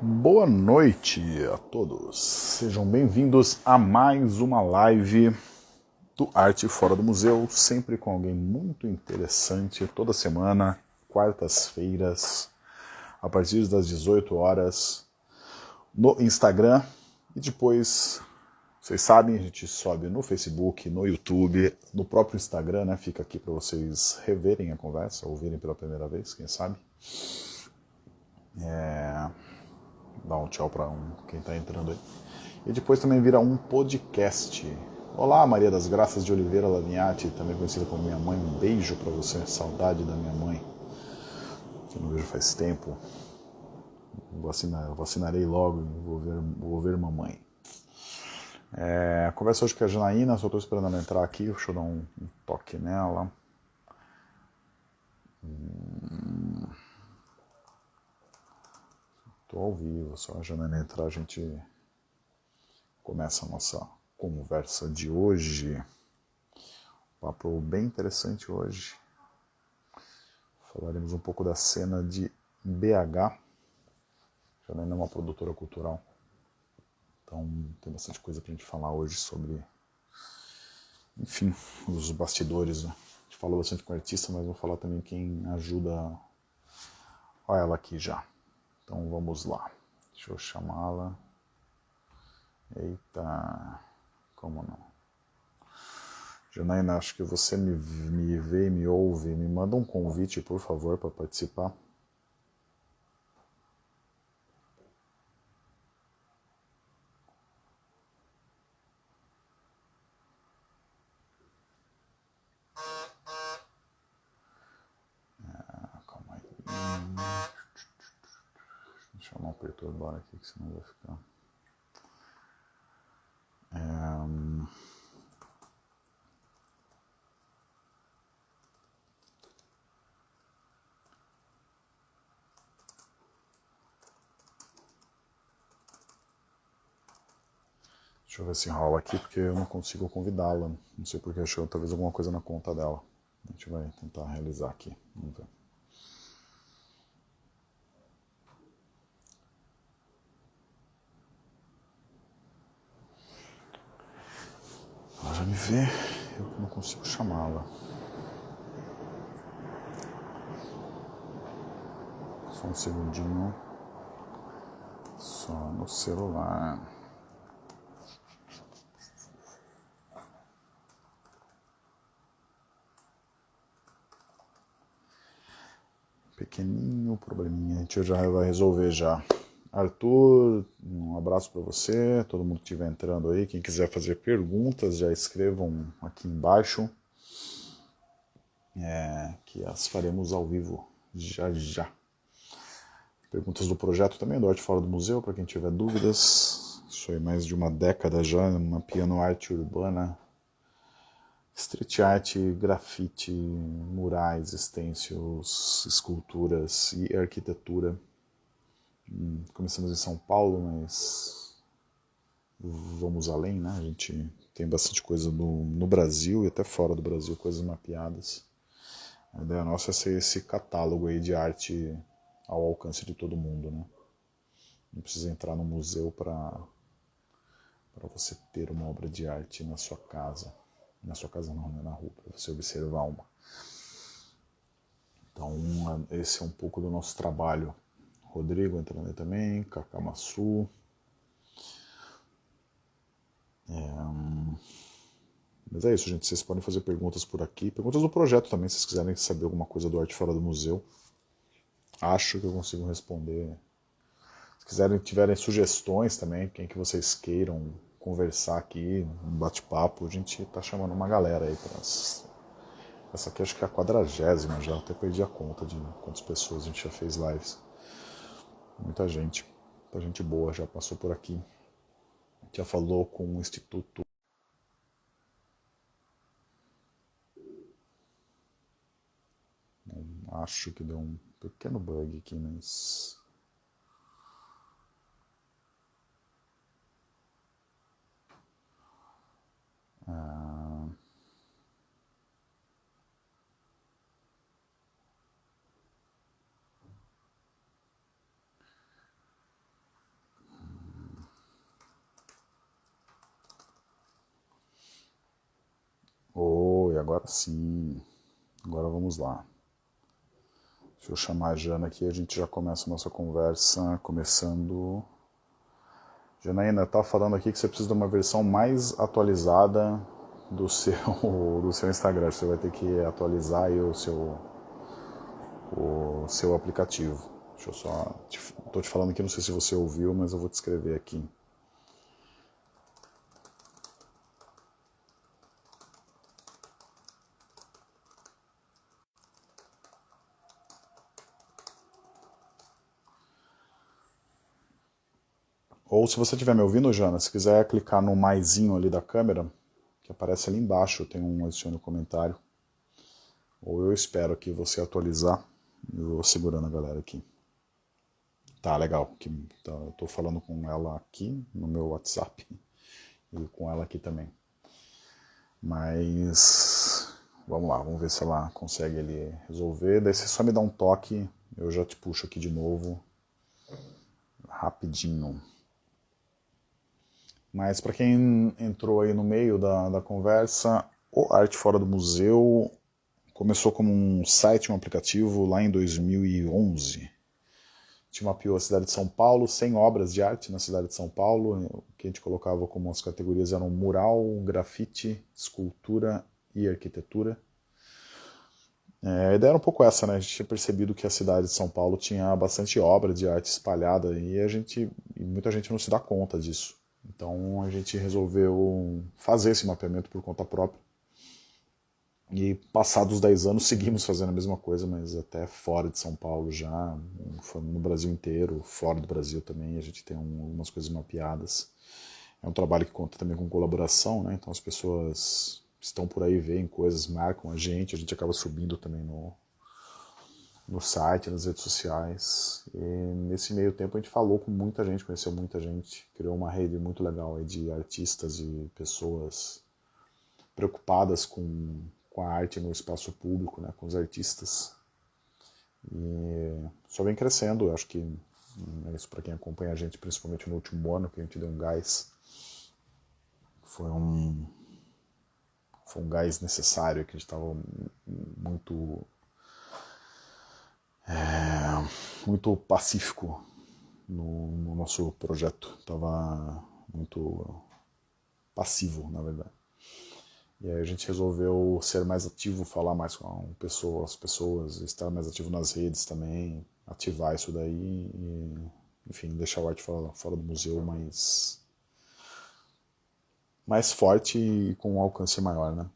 Boa noite a todos. Sejam bem-vindos a mais uma live do Arte Fora do Museu, sempre com alguém muito interessante, toda semana, quartas-feiras, a partir das 18 horas, no Instagram. E depois, vocês sabem, a gente sobe no Facebook, no YouTube, no próprio Instagram, né? Fica aqui para vocês reverem a conversa, ouvirem pela primeira vez, quem sabe. É dar um tchau para um, quem está entrando aí. E depois também vira um podcast. Olá, Maria das Graças de Oliveira Lavinhati, também conhecida como minha mãe. Um beijo para você, saudade da minha mãe, que não vejo faz tempo. Vacina, vacinarei logo, vou ver, vou ver mamãe. É, conversa hoje com a Janaína, só estou esperando ela entrar aqui, deixa eu dar um, um toque nela. Hum. Estou ao vivo, só a Janaína entrar, a gente começa a nossa conversa de hoje. papo bem interessante hoje. Falaremos um pouco da cena de BH. Janaína é uma produtora cultural. Então tem bastante coisa para a gente falar hoje sobre, enfim, os bastidores. Né? A gente falou bastante com o artista, mas vou falar também quem ajuda. Olha ela aqui já. Então vamos lá. Deixa eu chamá-la. Eita, como não? Janaína, acho que você me, me vê me ouve. Me manda um convite, por favor, para participar. chamar um perturbar aqui, que senão vai ficar. É... Deixa eu ver se rola aqui, porque eu não consigo convidá-la. Não sei porque achou talvez alguma coisa na conta dela. A gente vai tentar realizar aqui. Vamos ver. Me ver, eu não consigo chamá-la. Só um segundinho. Só no celular. Pequeninho probleminha, a gente já vai resolver já. Arthur, um abraço para você, todo mundo que estiver entrando aí. Quem quiser fazer perguntas, já escrevam aqui embaixo, é, que as faremos ao vivo já já. Perguntas do projeto também, do Arte Fora do Museu, para quem tiver dúvidas. Sou aí mais de uma década já uma piano arte urbana, street art, grafite, murais, stencils, esculturas e arquitetura começamos em São Paulo, mas vamos além, né? A gente tem bastante coisa no, no Brasil e até fora do Brasil, coisas mapeadas. A ideia nossa é ser esse catálogo aí de arte ao alcance de todo mundo, né? Não precisa entrar no museu para para você ter uma obra de arte na sua casa. Na sua casa não, né? na rua, para você observar uma. Então, esse é um pouco do nosso trabalho Rodrigo entrando aí também, Cacamaçu. É, mas é isso, gente. Vocês podem fazer perguntas por aqui. Perguntas do projeto também, se vocês quiserem saber alguma coisa do Arte Fora do Museu. Acho que eu consigo responder. Se quiserem, tiverem sugestões também, quem que vocês queiram conversar aqui, um bate-papo, a gente tá chamando uma galera aí para essa aqui acho que é a quadragésima já, até perdi a conta de quantas pessoas a gente já fez lives. Muita gente, muita gente boa já passou por aqui. Já falou com o Instituto Acho que deu um pequeno bug aqui, mas. Ah... Agora sim. Agora vamos lá. Deixa eu chamar a Jana aqui a gente já começa a nossa conversa, começando... Janaína, tá falando aqui que você precisa de uma versão mais atualizada do seu, do seu Instagram. Você vai ter que atualizar o seu, o seu aplicativo. Deixa eu só... Estou te falando aqui, não sei se você ouviu, mas eu vou te escrever aqui. Se você estiver me ouvindo, Jana, se quiser clicar no maisinho ali da câmera, que aparece ali embaixo, tem um adicione comentário. Ou eu espero aqui você atualizar. Eu vou segurando a galera aqui. Tá, legal. Que, tá, eu tô falando com ela aqui no meu WhatsApp. E com ela aqui também. Mas... Vamos lá, vamos ver se ela consegue ali resolver. Daí você só me dá um toque, eu já te puxo aqui de novo. Rapidinho. Mas para quem entrou aí no meio da, da conversa, o Arte Fora do Museu começou como um site, um aplicativo lá em 2011. Tinha mapeou a cidade de São Paulo, 100 obras de arte na cidade de São Paulo, o que a gente colocava como as categorias eram mural, grafite, escultura e arquitetura. É, a ideia era um pouco essa, né? A gente tinha percebido que a cidade de São Paulo tinha bastante obra de arte espalhada e a gente, e muita gente não se dá conta disso. Então a gente resolveu fazer esse mapeamento por conta própria. E passados 10 anos seguimos fazendo a mesma coisa, mas até fora de São Paulo já, no Brasil inteiro, fora do Brasil também, a gente tem algumas coisas mapeadas. É um trabalho que conta também com colaboração, né? então as pessoas estão por aí, veem coisas, marcam a gente, a gente acaba subindo também no, no site, nas redes sociais. E nesse meio tempo a gente falou com muita gente, conheceu muita gente, criou uma rede muito legal de artistas e pessoas preocupadas com, com a arte no espaço público, né, com os artistas. E só vem crescendo, acho que é isso para quem acompanha a gente, principalmente no último ano, que a gente deu um gás. Foi um, foi um gás necessário, que a gente estava muito é, muito pacífico no, no nosso projeto. Estava muito passivo, na verdade. E aí a gente resolveu ser mais ativo, falar mais com pessoas, as pessoas, estar mais ativo nas redes também, ativar isso daí e, enfim, deixar o arte fora, fora do museu mais, mais forte e com um alcance maior, né?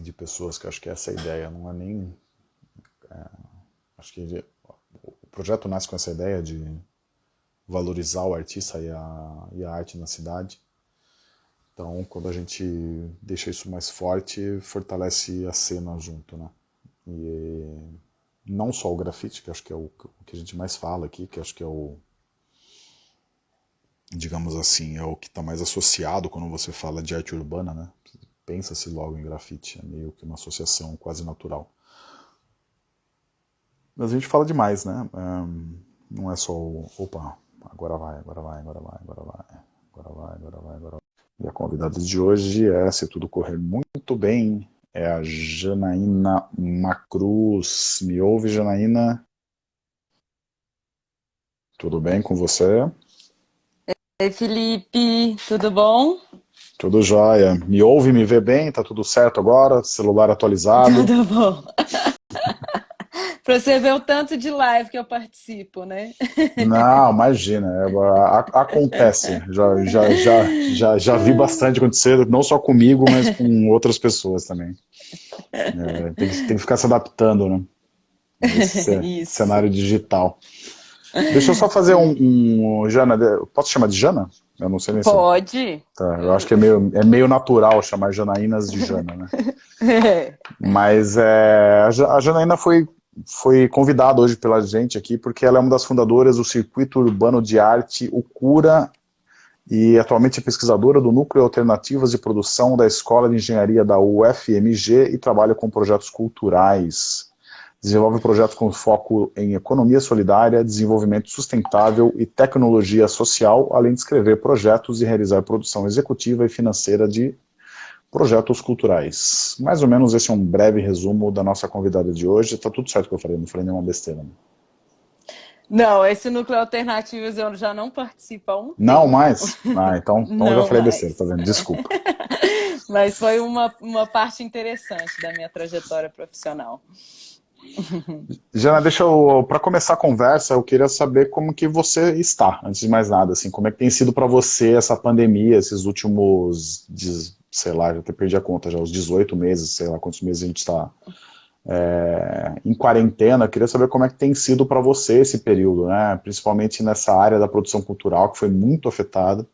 De pessoas, que acho que essa é a ideia, não é nem... É, Acho que o projeto nasce com essa ideia de valorizar o artista e a, e a arte na cidade. Então, quando a gente deixa isso mais forte, fortalece a cena junto, né? E não só o grafite, que acho que é o, o que a gente mais fala aqui, que acho que é o, digamos assim, é o que está mais associado quando você fala de arte urbana, né? Pensa-se logo em grafite, é meio que uma associação quase natural. Mas a gente fala demais, né? Um, não é só o, opa, agora vai, agora vai, agora vai, agora vai, agora vai, agora vai, agora vai. E a convidada de hoje é, se tudo correr muito bem, é a Janaína Macruz. Me ouve, Janaína? Tudo bem com você? Oi, Felipe, tudo bom? Tudo jóia. Me ouve, me vê bem? Tá tudo certo agora? Celular atualizado? Tudo bom. Para você ver o tanto de live que eu participo, né? Não, imagina, é, acontece. Já, já, já, já, já vi bastante acontecer, não só comigo, mas com outras pessoas também. É, tem, que, tem que ficar se adaptando, né? Esse cenário digital. Deixa eu só fazer um, um, Jana, posso chamar de Jana? Eu não sei nem Pode. Se... Tá, eu acho que é meio, é meio natural chamar Janaínas de Jana, né? É. Mas é, a Janaína foi foi convidada hoje pela gente aqui, porque ela é uma das fundadoras do Circuito Urbano de Arte, o Cura, e atualmente é pesquisadora do Núcleo Alternativas de Produção da Escola de Engenharia da UFMG e trabalha com projetos culturais. Desenvolve projetos com foco em economia solidária, desenvolvimento sustentável e tecnologia social, além de escrever projetos e realizar produção executiva e financeira de projetos culturais. Mais ou menos esse é um breve resumo da nossa convidada de hoje. Está tudo certo que eu falei, não falei nenhuma besteira. Né? Não, esse núcleo alternativos eu já não participo há um Não tempo. mais? Ah, então, então eu já falei mais. besteira, tá vendo? Desculpa. Mas foi uma, uma parte interessante da minha trajetória profissional. Jana, deixa eu, para começar a conversa, eu queria saber como que você está, antes de mais nada, assim, como é que tem sido para você essa pandemia, esses últimos, sei lá, já até perdi a conta já, os 18 meses, sei lá quantos meses a gente está é, em quarentena, queria saber como é que tem sido para você esse período, né, principalmente nessa área da produção cultural, que foi muito afetada,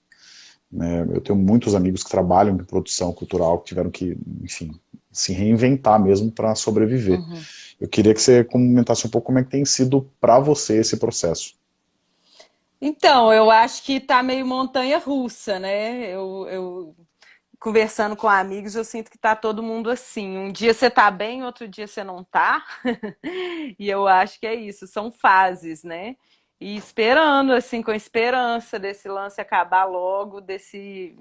né, eu tenho muitos amigos que trabalham em produção cultural, que tiveram que, enfim, se reinventar mesmo para sobreviver. Uhum. Eu queria que você comentasse um pouco como é que tem sido para você esse processo. Então, eu acho que está meio montanha-russa, né? Eu, eu, conversando com amigos, eu sinto que está todo mundo assim. Um dia você está bem, outro dia você não está. e eu acho que é isso, são fases, né? E esperando, assim, com esperança desse lance acabar logo, desse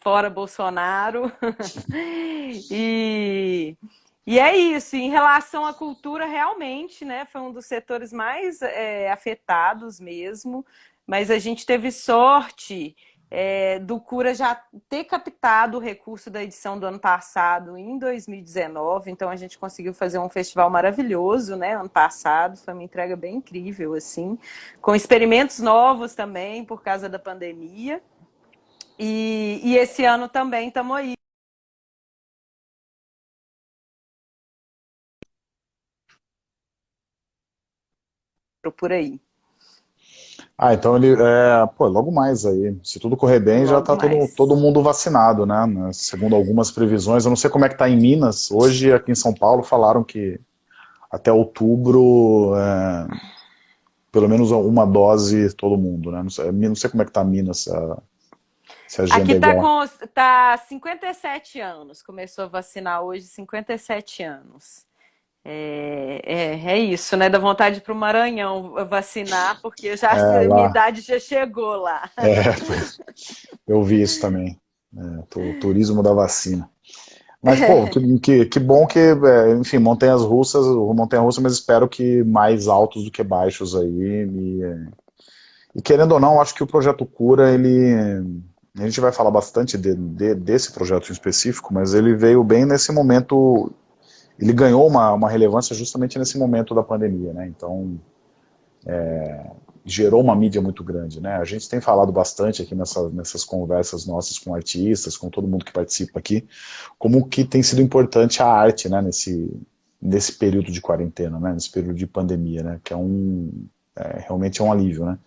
fora Bolsonaro. e e é isso, em relação à cultura, realmente, né, foi um dos setores mais é, afetados mesmo, mas a gente teve sorte é, do Cura já ter captado o recurso da edição do ano passado, em 2019, então a gente conseguiu fazer um festival maravilhoso, né, ano passado, foi uma entrega bem incrível, assim, com experimentos novos também, por causa da pandemia, e, e esse ano também estamos aí por aí. Ah, então ele, é, pô, logo mais aí, se tudo correr bem, logo já está todo, todo mundo vacinado, né? Segundo algumas previsões, eu não sei como é que está em Minas, hoje aqui em São Paulo falaram que até outubro, é, pelo menos uma dose todo mundo, né? Não sei, não sei como é que está Minas, a, se a agenda Aqui está é com tá 57 anos, começou a vacinar hoje 57 anos. É, é, é, isso, né? Da vontade para o Maranhão vacinar, porque já é, a minha idade já chegou lá. É, eu vi isso também. É, turismo da vacina. Mas, pô, que, que, que bom que, é, enfim, montanhas russas, montanha russa, mas espero que mais altos do que baixos aí. E, e querendo ou não, acho que o projeto Cura, ele. A gente vai falar bastante de, de, desse projeto em específico, mas ele veio bem nesse momento ele ganhou uma, uma relevância justamente nesse momento da pandemia, né? Então, é, gerou uma mídia muito grande, né? A gente tem falado bastante aqui nessa, nessas conversas nossas com artistas, com todo mundo que participa aqui, como que tem sido importante a arte, né? Nesse, nesse período de quarentena, né? Nesse período de pandemia, né? Que é um, é, realmente é um alívio, né?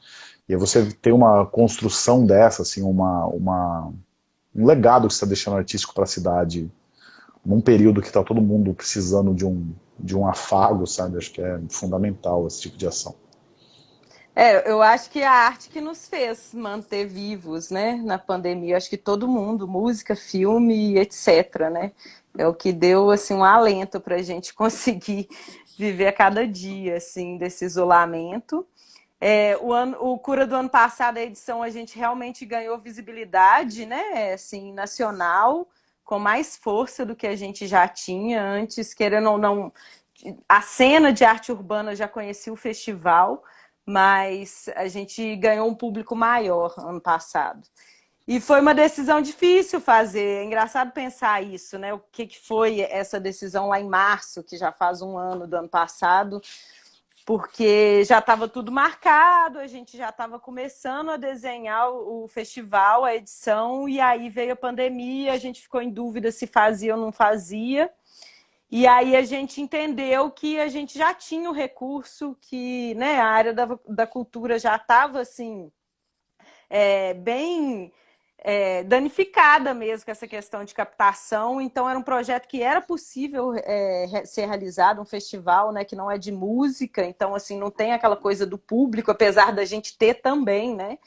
E você tem uma construção dessa, assim, uma, uma, um legado que você está deixando artístico para a cidade, num período que está todo mundo precisando de um, de um afago, sabe? Acho que é fundamental esse tipo de ação. É, eu acho que a arte que nos fez manter vivos, né, na pandemia. Acho que todo mundo, música, filme, etc, né? É o que deu, assim, um alento para a gente conseguir viver a cada dia, assim, desse isolamento. É, o, ano, o Cura do ano passado, a edição, a gente realmente ganhou visibilidade, né, assim, nacional, com mais força do que a gente já tinha antes, querendo ou não. A cena de arte urbana já conhecia o festival, mas a gente ganhou um público maior ano passado. E foi uma decisão difícil fazer. É engraçado pensar isso, né? O que, que foi essa decisão lá em março, que já faz um ano do ano passado, porque já estava tudo marcado, a gente já estava começando a desenhar o festival, a edição, e aí veio a pandemia, a gente ficou em dúvida se fazia ou não fazia. E aí a gente entendeu que a gente já tinha o recurso, que né, a área da, da cultura já estava assim, é, bem é, danificada mesmo com essa questão de captação. Então, era um projeto que era possível é, ser realizado, um festival né, que não é de música, então, assim, não tem aquela coisa do público, apesar da gente ter também, né?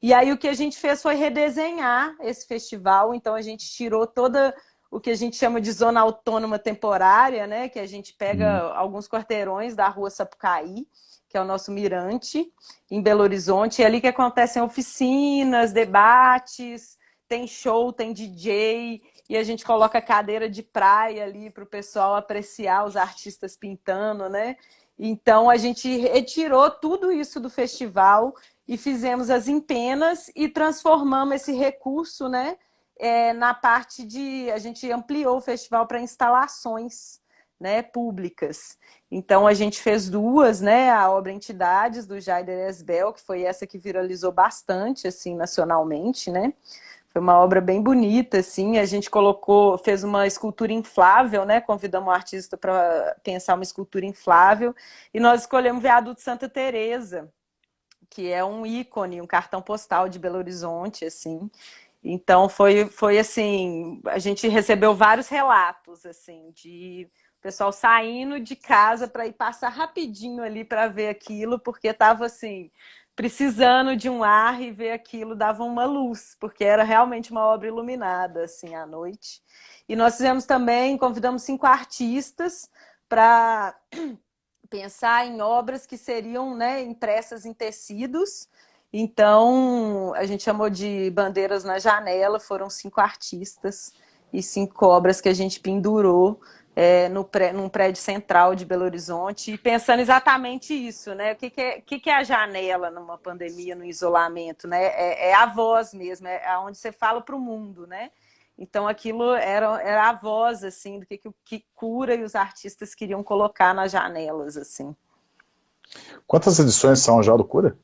E aí o que a gente fez foi redesenhar esse festival, então a gente tirou toda o que a gente chama de zona autônoma temporária, né? Que a gente pega hum. alguns quarteirões da rua Sapucaí, que é o nosso mirante, em Belo Horizonte. É ali que acontecem oficinas, debates, tem show, tem DJ, e a gente coloca cadeira de praia ali para o pessoal apreciar os artistas pintando, né? Então a gente retirou tudo isso do festival e fizemos as empenas e transformamos esse recurso, né? É, na parte de... A gente ampliou o festival para instalações né, públicas. Então a gente fez duas, né? A obra Entidades, do Jaider Esbel, que foi essa que viralizou bastante, assim, nacionalmente, né? Foi uma obra bem bonita, assim. A gente colocou, fez uma escultura inflável, né? Convidamos o artista para pensar uma escultura inflável. E nós escolhemos Viaduto Santa Teresa, que é um ícone, um cartão postal de Belo Horizonte, assim. Então foi, foi assim, a gente recebeu vários relatos, assim, de pessoal saindo de casa para ir passar rapidinho ali para ver aquilo, porque estava assim, precisando de um ar e ver aquilo dava uma luz, porque era realmente uma obra iluminada, assim, à noite. E nós fizemos também, convidamos cinco artistas para pensar em obras que seriam né, impressas em tecidos. Então, a gente chamou de Bandeiras na Janela, foram cinco artistas e cinco obras que a gente pendurou é, no pré, num prédio central de Belo Horizonte, e pensando exatamente isso, né? O que, que, é, que, que é a janela numa pandemia, no isolamento, né? É, é a voz mesmo, é onde você fala para o mundo, né? Então aquilo era, era a voz, assim, do que, que, que cura e os artistas queriam colocar nas janelas, assim. Quantas edições são já do Cura?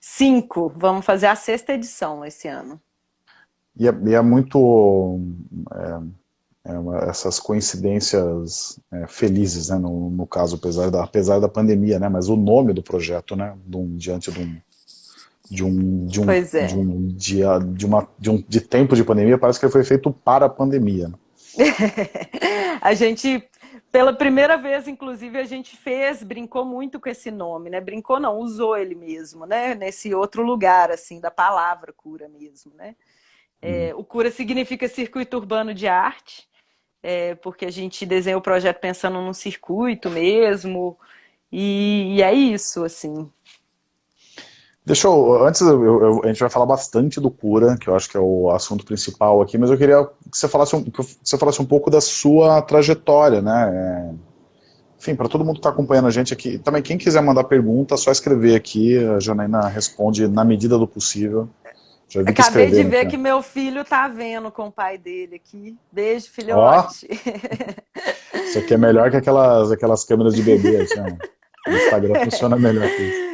Cinco. Vamos fazer a sexta edição esse ano. E é, e é muito... É é uma, essas coincidências é, felizes, né, no, no, caso, apesar da, apesar da pandemia, né, mas o nome do projeto, né, de um, diante de um, de um, de um, é. de um dia, de, uma, de um de tempo de pandemia, parece que foi feito para a pandemia. Né? a gente, pela primeira vez, inclusive, a gente fez, brincou muito com esse nome, né, brincou não, usou ele mesmo, né, nesse outro lugar, assim, da palavra cura mesmo, né. É, hum. O cura significa circuito urbano de arte, é, porque a gente desenha o projeto pensando num circuito mesmo, e, e é isso, assim. Deixa eu, antes eu, eu, a gente vai falar bastante do Cura, que eu acho que é o assunto principal aqui, mas eu queria que você falasse um, que você falasse um pouco da sua trajetória, né? É, enfim, para todo mundo que está acompanhando a gente aqui, também quem quiser mandar pergunta, é só escrever aqui, a Janaína responde na medida do possível. Acabei de ver que meu filho tá vendo com o pai dele aqui. Beijo, filhote. Oh, isso aqui é melhor que aquelas, aquelas câmeras de bebê. Assim, o Instagram funciona melhor que isso.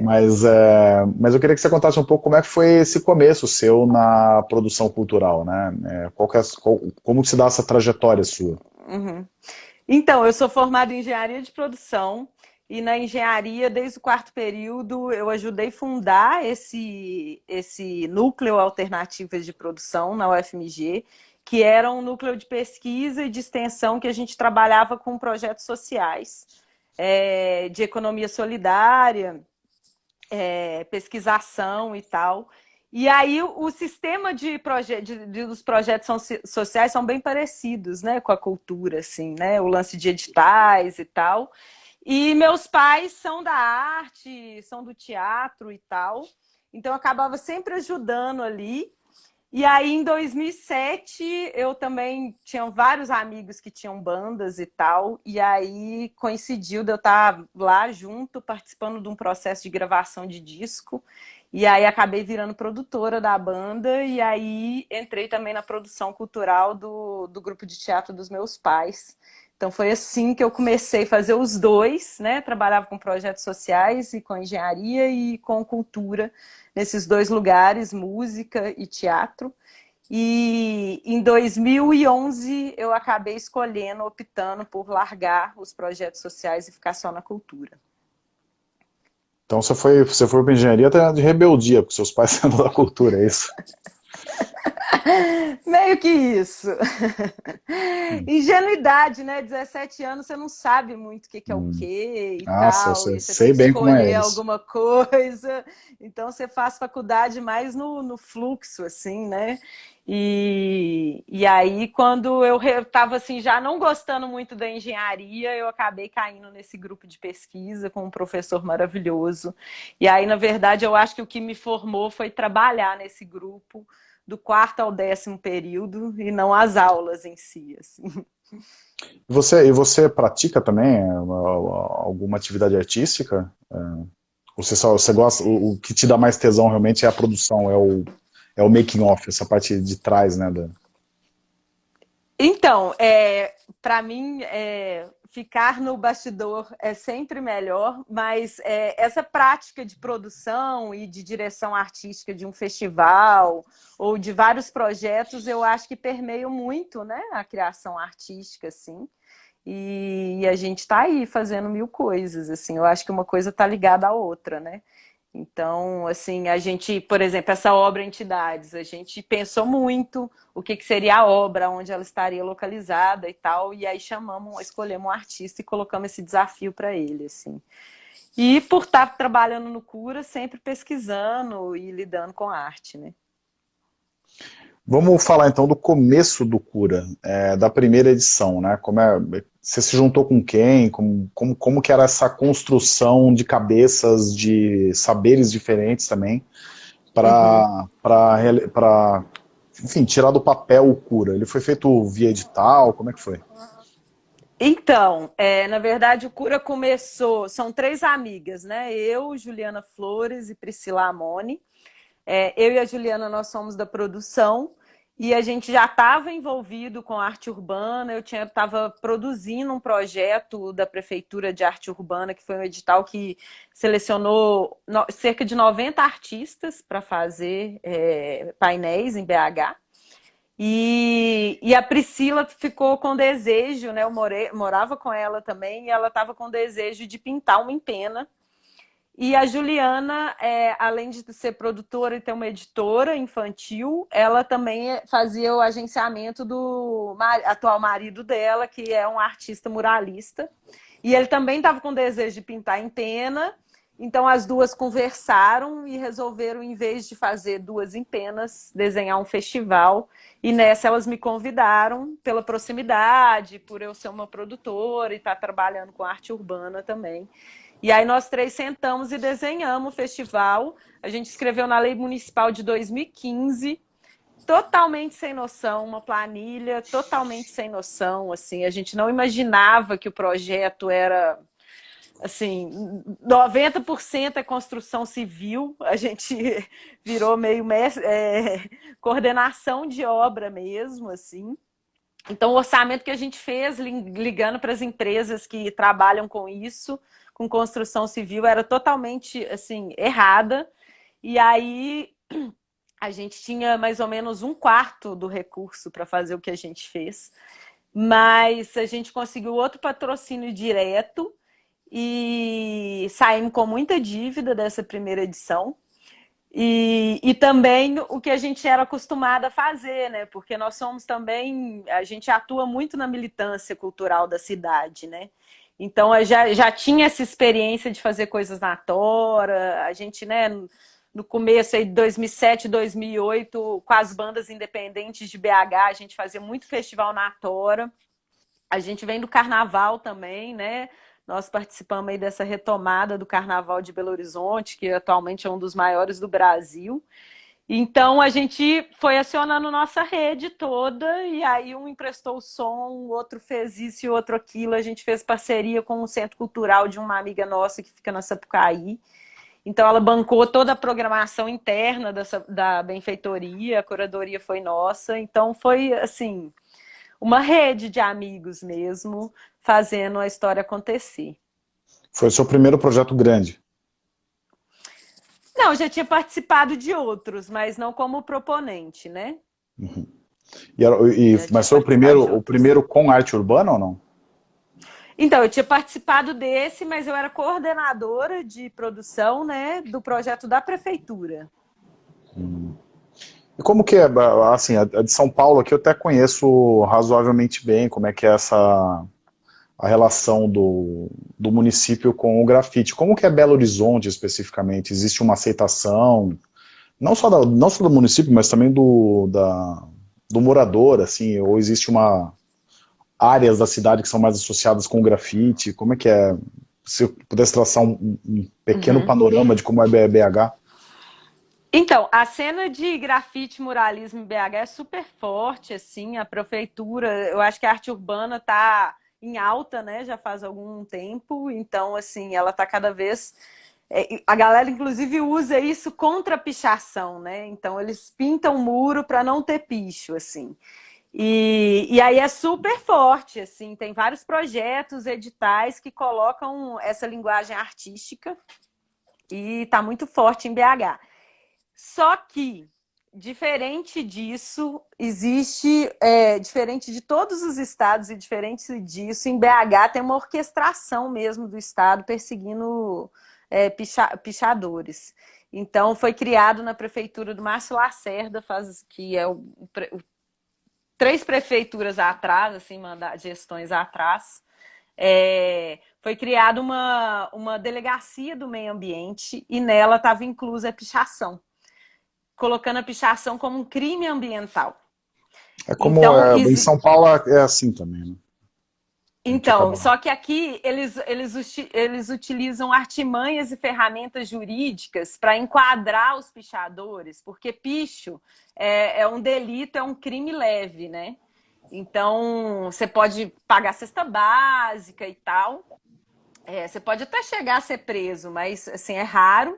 Mas, é, mas eu queria que você contasse um pouco como é que foi esse começo seu na produção cultural, né? É, qual é, qual, como se dá essa trajetória sua? Uhum. Então, eu sou formada em engenharia de produção, e na engenharia, desde o quarto período, eu ajudei a fundar esse, esse núcleo alternativas de produção na UFMG, que era um núcleo de pesquisa e de extensão que a gente trabalhava com projetos sociais, é, de economia solidária, é, pesquisação e tal. E aí o sistema de, proje de, de, dos projetos sociais são bem parecidos né, com a cultura, assim, né? O lance de editais e tal. E meus pais são da arte, são do teatro e tal. Então, eu acabava sempre ajudando ali. E aí, em 2007, eu também tinha vários amigos que tinham bandas e tal. E aí, coincidiu de eu estar lá junto, participando de um processo de gravação de disco. E aí, acabei virando produtora da banda. E aí, entrei também na produção cultural do, do grupo de teatro dos meus pais. Então foi assim que eu comecei a fazer os dois, né? Trabalhava com projetos sociais e com engenharia e com cultura nesses dois lugares, música e teatro. E em 2011 eu acabei escolhendo, optando por largar os projetos sociais e ficar só na cultura. Então você foi, você foi para engenharia até de rebeldia, porque seus pais sendo da cultura, é isso? Meio que isso. Hum. Ingenuidade, né? 17 anos, você não sabe muito o que, que é o hum. quê e Nossa, tal. Sei, você sei bem como é isso. alguma coisa. Então, você faz faculdade mais no, no fluxo, assim, né? E, e aí, quando eu estava assim, já não gostando muito da engenharia, eu acabei caindo nesse grupo de pesquisa com um professor maravilhoso. E aí, na verdade, eu acho que o que me formou foi trabalhar nesse grupo, do quarto ao décimo período e não as aulas em si. Assim. E você, e você pratica também é, alguma atividade artística? É, você, só, você gosta, o, o, que te dá mais tesão realmente é a produção, é o, é o making off, essa parte de trás, né? Da... Então, é, para mim, é, ficar no bastidor é sempre melhor, mas é, essa prática de produção e de direção artística de um festival ou de vários projetos, eu acho que permeio muito né, a criação artística, assim. E, e a gente está aí fazendo mil coisas, assim. Eu acho que uma coisa está ligada à outra, né? Então, assim, a gente, por exemplo, essa obra Entidades, a gente pensou muito o que, que seria a obra, onde ela estaria localizada e tal, e aí chamamos, escolhemos um artista e colocamos esse desafio para ele, assim. E por estar trabalhando no Cura, sempre pesquisando e lidando com arte, né? Vamos falar então do começo do Cura, é, da primeira edição, né? Como é, você se juntou com quem? Como, como, como que era essa construção de cabeças, de saberes diferentes também, para, uhum. enfim, tirar do papel o Cura? Ele foi feito via edital? Como é que foi? Então, é, na verdade, o Cura começou... São três amigas, né? Eu, Juliana Flores e Priscila Amoni. É, eu e a Juliana, nós somos da produção e a gente já estava envolvido com arte urbana, eu estava produzindo um projeto da Prefeitura de Arte Urbana, que foi um edital que selecionou no, cerca de 90 artistas para fazer é, painéis em BH. E, e, a Priscila ficou com desejo, né? Eu morei, morava com ela também, e ela estava com desejo de pintar uma empena e a Juliana, é, além de ser produtora e ter uma editora infantil, ela também fazia o agenciamento do atual marido dela, que é um artista muralista. E ele também estava com desejo de pintar em pena, então as duas conversaram e resolveram, em vez de fazer duas em penas, desenhar um festival. E nessa elas me convidaram pela proximidade, por eu ser uma produtora e estar tá trabalhando com arte urbana também. E aí nós três sentamos e desenhamos o festival. A gente escreveu na lei municipal de 2015, totalmente sem noção, uma planilha totalmente sem noção, assim, a gente não imaginava que o projeto era assim, 90% é construção civil, a gente virou meio é, coordenação de obra mesmo, assim. Então, o orçamento que a gente fez, ligando para as empresas que trabalham com isso, com construção civil era totalmente assim errada. E aí a gente tinha mais ou menos um quarto do recurso para fazer o que a gente fez. Mas a gente conseguiu outro patrocínio direto e saímos com muita dívida dessa primeira edição. E, e também o que a gente era acostumado a fazer, né? Porque nós somos também, a gente atua muito na militância cultural da cidade, né? Então, eu já, já tinha essa experiência de fazer coisas na Tora, a gente, né, no começo aí de 2007, 2008, com as bandas independentes de BH, a gente fazia muito festival na Tora. A gente vem do Carnaval também, né? Nós participamos aí dessa retomada do Carnaval de Belo Horizonte, que atualmente é um dos maiores do Brasil. Então a gente foi acionando nossa rede toda e aí um emprestou o som, o outro fez isso e o outro aquilo. A gente fez parceria com o Centro Cultural de uma amiga nossa que fica na Sapucaí. Então ela bancou toda a programação interna dessa, da benfeitoria, a curadoria foi nossa. Então foi assim, uma rede de amigos mesmo, fazendo a história acontecer. Foi o seu primeiro projeto grande? Não, já tinha participado de outros, mas não como proponente, né? Uhum. E, e mas foi o primeiro, o primeiro com arte urbana ou não? Então, eu tinha participado desse, mas eu era coordenadora de produção né, do projeto da prefeitura. Hum. E como que é, assim, a de São Paulo aqui eu até conheço razoavelmente bem como é que é essa a relação do, do município com o grafite. Como que é Belo Horizonte especificamente? Existe uma aceitação, não só, da, não só do município, mas também do, da, do morador, assim, ou existe uma áreas da cidade que são mais associadas com o grafite? Como é que é? Se eu pudesse traçar um, um pequeno uhum. panorama de como é BH. Então, a cena de grafite muralismo em BH é super forte, assim, a prefeitura, eu acho que a arte urbana está em alta, né, já faz algum tempo, então, assim, ela está cada vez... É, a galera, inclusive, usa isso contra a pichação, né, então eles pintam o muro para não ter picho, assim. E, e aí é super forte, assim, tem vários projetos, editais que colocam essa linguagem artística e está muito forte em BH. Só que, diferente disso, existe, é, diferente de todos os estados e diferente disso, em BH tem uma orquestração mesmo do estado perseguindo é, picha, pichadores. Então, foi criado na prefeitura do Márcio Lacerda, faz, que é o, o, três prefeituras atrás, assim, manda, gestões atrás, é, foi criada uma, uma delegacia do meio ambiente e nela estava inclusa a pichação colocando a pichação como um crime ambiental. É como então, é, em São Paulo é assim também, né? Então, só que aqui eles, eles, eles utilizam artimanhas e ferramentas jurídicas para enquadrar os pichadores, porque picho é, é, um delito, é um crime leve, né? Então, você pode pagar cesta básica e tal. É, você pode até chegar a ser preso, mas assim, é raro.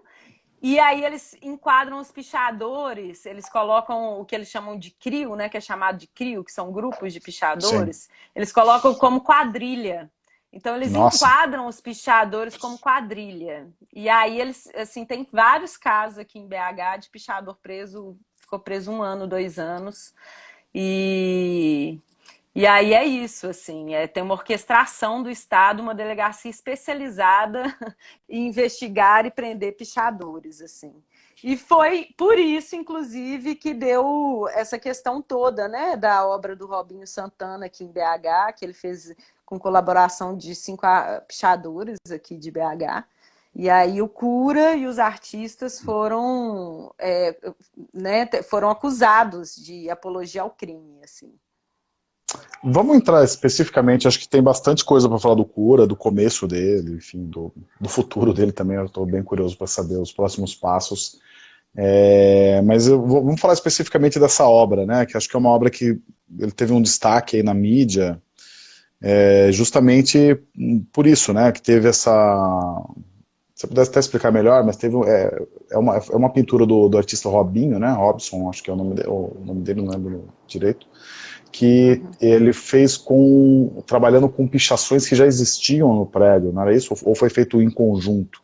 E aí eles enquadram os pichadores, eles colocam o que eles chamam de CRIO, né, que é chamado de CRIO, que são grupos de pichadores, Sim. eles colocam como quadrilha. Então eles Nossa. enquadram os pichadores como quadrilha. E aí eles, assim, tem vários casos aqui em BH de pichador preso, ficou preso um ano, dois anos. E e aí é isso, assim, é, tem uma orquestração do Estado, uma delegacia especializada em investigar e prender pichadores, assim. E foi por isso, inclusive, que deu essa questão toda, né, da obra do Robinho Santana aqui em BH, que ele fez com colaboração de cinco pichadores aqui de BH. E aí o cura e os artistas foram, é, né, foram acusados de apologia ao crime, assim. Vamos entrar especificamente, acho que tem bastante coisa para falar do Cura, do começo dele, enfim, do, do futuro dele também, eu estou bem curioso para saber os próximos passos. É, mas vou, vamos falar especificamente dessa obra, né, que acho que é uma obra que ele teve um destaque aí na mídia, é, justamente por isso, né, que teve essa... Eu pudesse até explicar melhor, mas teve, é, é, uma, é uma pintura do, do artista Robinho, né, Robson, acho que é o nome, de, o nome dele, não lembro direito, que ele fez com trabalhando com pichações que já existiam no prédio, não era isso? Ou foi feito em conjunto?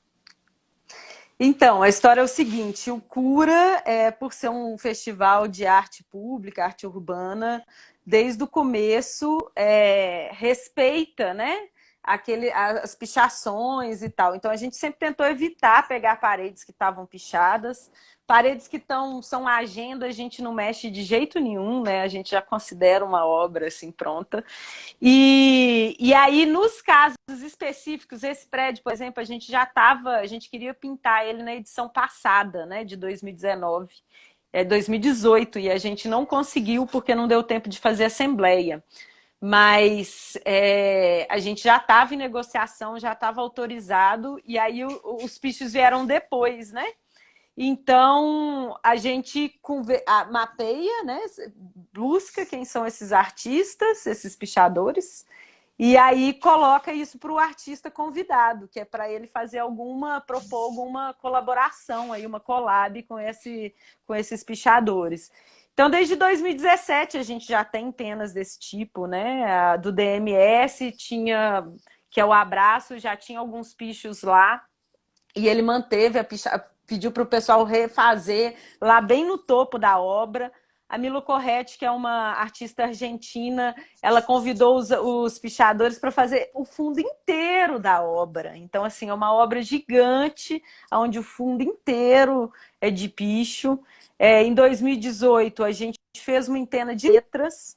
Então, a história é o seguinte, o Cura, é, por ser um festival de arte pública, arte urbana, desde o começo é, respeita né, aquele, as pichações e tal. Então a gente sempre tentou evitar pegar paredes que estavam pichadas, Paredes que tão, são agenda, a gente não mexe de jeito nenhum, né? A gente já considera uma obra assim pronta. E, e aí, nos casos específicos, esse prédio, por exemplo, a gente já estava, a gente queria pintar ele na edição passada, né? De 2019, é 2018, e a gente não conseguiu porque não deu tempo de fazer assembleia mas é, a gente já estava em negociação, já estava autorizado, e aí o, os pichos vieram depois, né? Então, a gente mapeia, né, busca quem são esses artistas, esses pichadores, e aí coloca isso para o artista convidado, que é para ele fazer alguma, propor alguma colaboração, aí, uma collab com, esse, com esses pichadores. Então, desde 2017 a gente já tem penas desse tipo, né? Do DMS tinha, que é o abraço, já tinha alguns pichos lá, e ele manteve a picha, pediu para o pessoal refazer lá bem no topo da obra. A Milo Corretti, que é uma artista argentina, ela convidou os, os pichadores para fazer o fundo inteiro da obra. Então, assim, é uma obra gigante, onde o fundo inteiro é de picho. É, em 2018, a gente fez uma antena de letras,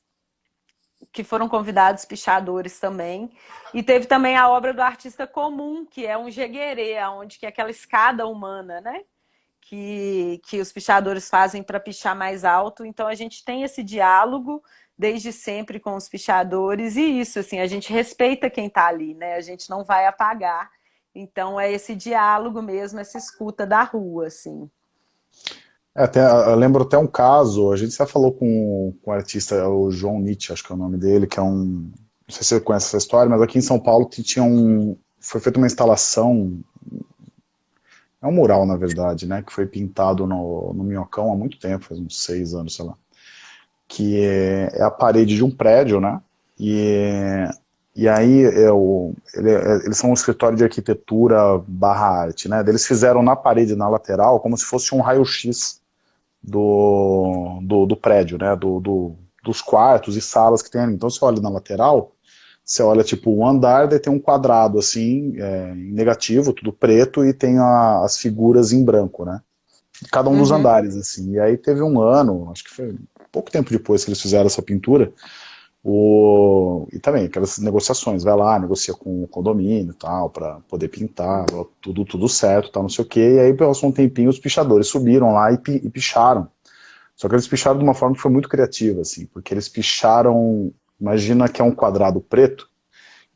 que foram convidados pichadores também. E teve também a obra do artista comum, que é um jeguerê, onde que é aquela escada humana, né? Que, que os pichadores fazem para pichar mais alto. Então a gente tem esse diálogo desde sempre com os pichadores e isso, assim, a gente respeita quem está ali, né? A gente não vai apagar. Então é esse diálogo mesmo, essa escuta da rua, assim. É, até, eu lembro até um caso, a gente já falou com, com o artista, o João Nietzsche, acho que é o nome dele, que é um, não sei se você conhece essa história, mas aqui em São Paulo tinha um, foi feita uma instalação, é um mural na verdade, né, que foi pintado no, no Minhocão há muito tempo, faz uns seis anos, sei lá, que é, é a parede de um prédio, né, e e aí, é o, ele, é, eles são um escritório de arquitetura barra arte, né? Eles fizeram na parede, na lateral, como se fosse um raio-x do, do, do, prédio, né? Do, do, dos quartos e salas que tem ali. Então, você olha na lateral, você olha tipo um andar, daí tem um quadrado assim, é, em negativo, tudo preto, e tem a, as figuras em branco, né? Cada um uhum. dos andares, assim. E aí teve um ano, acho que foi pouco tempo depois que eles fizeram essa pintura, o, e também aquelas negociações, vai lá, negocia com o condomínio e tal, para poder pintar, tudo, tudo certo, tal, não sei o que, e aí passou um tempinho, os pichadores subiram lá e, e picharam. Só que eles picharam de uma forma que foi muito criativa, assim, porque eles picharam, imagina que é um quadrado preto,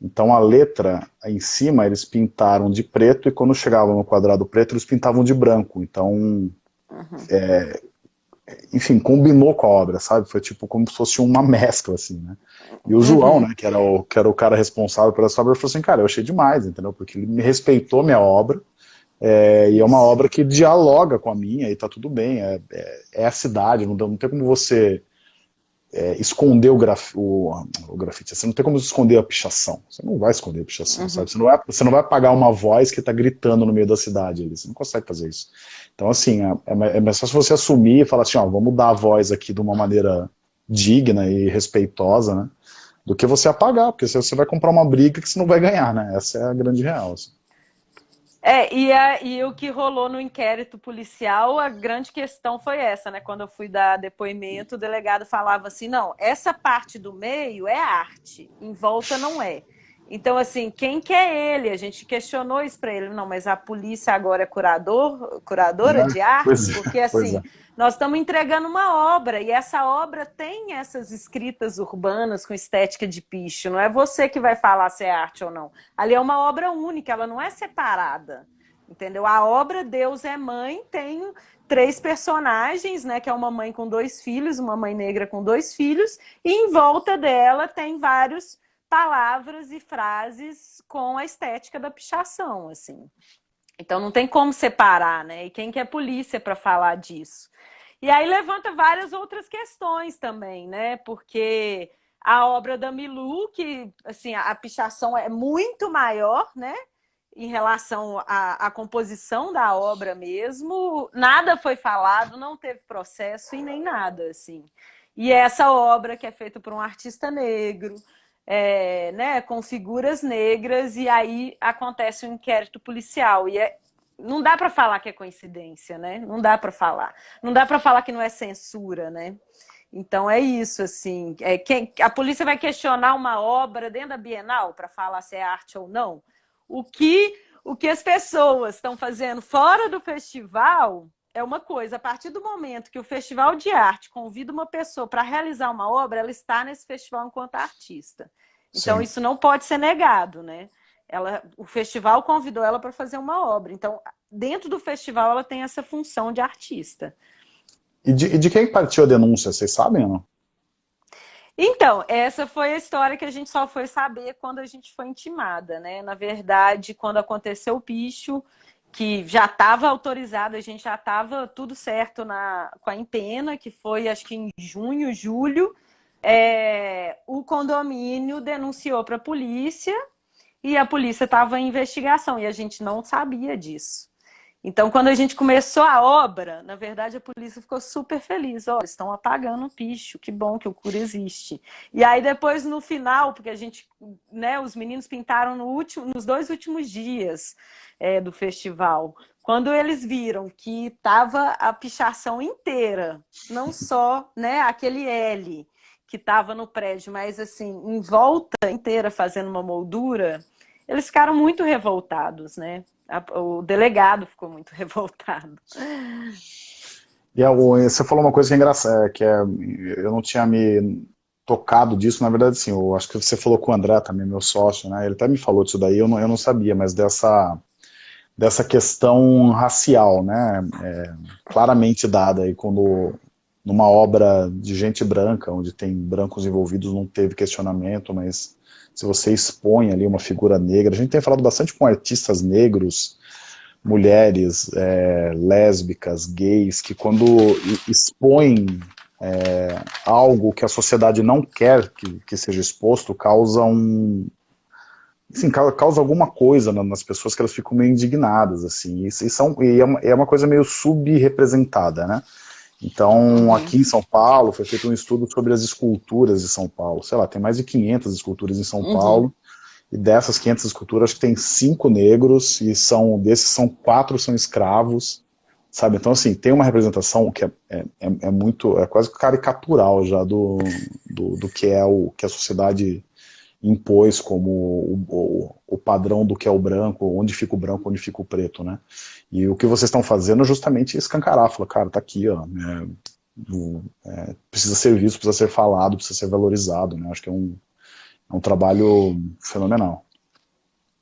então a letra em cima eles pintaram de preto e quando chegavam no quadrado preto eles pintavam de branco, então uhum. é, enfim, combinou com a obra, sabe? Foi tipo como se fosse uma mescla, assim, né? E o João, uhum. né, que era, o, que era o cara responsável por essa obra, falou assim, cara, eu achei demais, entendeu? Porque ele me respeitou minha obra, é, e é uma obra que dialoga com a minha, e tá tudo bem, é, é, é a cidade, não, não tem como você é, esconder o, graf, o, o, grafite, você não tem como esconder a pichação, você não vai esconder a pichação, uhum. sabe? Você não, vai, você não vai pagar uma voz que está gritando no meio da cidade, ali, você não consegue fazer isso. Então, assim, é, é, é mais fácil você assumir e falar assim, ó, vamos dar a voz aqui de uma maneira digna e respeitosa, né? Do que você apagar, porque você vai comprar uma briga que você não vai ganhar, né? Essa é a grande real. Assim. É, e, a, e o que rolou no inquérito policial, a grande questão foi essa, né? Quando eu fui dar depoimento, o delegado falava assim, não, essa parte do meio é arte, em volta não é. Então, assim, quem que é ele? A gente questionou isso para ele. Não, mas a polícia agora é curador, curadora de arte? É, porque, assim, é. nós estamos entregando uma obra e essa obra tem essas escritas urbanas com estética de picho. Não é você que vai falar se é arte ou não. Ali é uma obra única, ela não é separada. Entendeu? A obra Deus é Mãe tem três personagens, né? Que é uma mãe com dois filhos, uma mãe negra com dois filhos, e em volta dela tem vários palavras e frases com a estética da pichação, assim. Então não tem como separar, né? E quem que é polícia para falar disso? E aí levanta várias outras questões também, né? Porque a obra da Milu, que assim, a pichação é muito maior, né? Em relação à, à composição da obra mesmo, nada foi falado, não teve processo e nem nada, assim. E essa obra que é feita por um artista negro, é, né, com figuras negras, e aí acontece um inquérito policial. E é, não dá para falar que é coincidência, né? Não dá para falar. Não dá para falar que não é censura, né? Então é isso, assim. É, quem, a polícia vai questionar uma obra dentro da Bienal para falar se é arte ou não. O que, o que as pessoas estão fazendo fora do festival é uma coisa. A partir do momento que o Festival de Arte convida uma pessoa para realizar uma obra, ela está nesse festival enquanto artista. Então, Sim. isso não pode ser negado, né? Ela, o festival convidou ela para fazer uma obra. Então, dentro do festival, ela tem essa função de artista. E de, e de quem partiu a denúncia, vocês sabem ou não? Então, essa foi a história que a gente só foi saber quando a gente foi intimada, né? Na verdade, quando aconteceu o picho, que já estava autorizado, a gente já estava tudo certo na, com a Empena, que foi acho que em junho, julho, é, o condomínio denunciou para a polícia e a polícia estava em investigação e a gente não sabia disso. Então, quando a gente começou a obra, na verdade a polícia ficou super feliz. Olha, estão apagando o picho, que bom que o cura existe. E aí depois no final, porque a gente, né, os meninos pintaram no último, nos dois últimos dias é, do festival. Quando eles viram que estava a pichação inteira, não só né, aquele L que estava no prédio, mas assim, em volta inteira fazendo uma moldura, eles ficaram muito revoltados, né? O delegado ficou muito revoltado. E você falou uma coisa que é engraçada, que é, eu não tinha me tocado disso, na verdade, sim, eu acho que você falou com o André também, meu sócio, né? Ele até me falou disso daí, eu não, eu não sabia, mas dessa dessa questão racial, né? É, claramente dada aí quando numa obra de gente branca, onde tem brancos envolvidos, não teve questionamento, mas se você expõe ali uma figura negra, a gente tem falado bastante com artistas negros, mulheres, é, lésbicas, gays, que quando expõem é, algo que a sociedade não quer que, que seja exposto, causa um, assim, causa alguma coisa nas pessoas que elas ficam meio indignadas, assim, e, são, e é, uma, é uma coisa meio subrepresentada, né? Então, uhum. aqui em São Paulo, foi feito um estudo sobre as esculturas de São Paulo. Sei lá, tem mais de 500 esculturas em São uhum. Paulo, e dessas 500 esculturas, acho que tem cinco negros, e são desses são quatro são escravos, sabe? Então, assim, tem uma representação que é, é, é, é muito, é quase caricatural já do, do, do, que é o que a sociedade impôs como o, o, o, padrão do que é o branco, onde fica o branco, onde fica o preto, né? E o que vocês estão fazendo é justamente escancarar, falar, cara, tá aqui, ó, né? é, precisa ser visto, precisa ser falado, precisa ser valorizado, né? Acho que é um, é um trabalho fenomenal.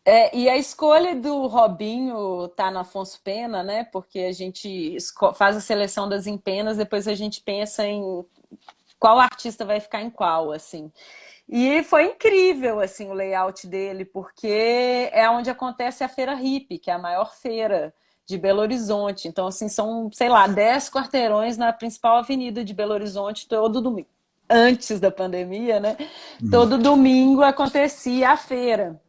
É, e a escolha do Robinho tá no Afonso Pena, né? Porque a gente faz a seleção das empenas, depois a gente pensa em qual artista vai ficar em qual, assim. E foi incrível, assim, o layout dele, porque é onde acontece a Feira Hip, que é a maior feira de Belo Horizonte. Então, assim, são, sei lá, 10 quarteirões na principal avenida de Belo Horizonte todo domingo. Antes da pandemia, né? Uhum. Todo domingo acontecia a feira.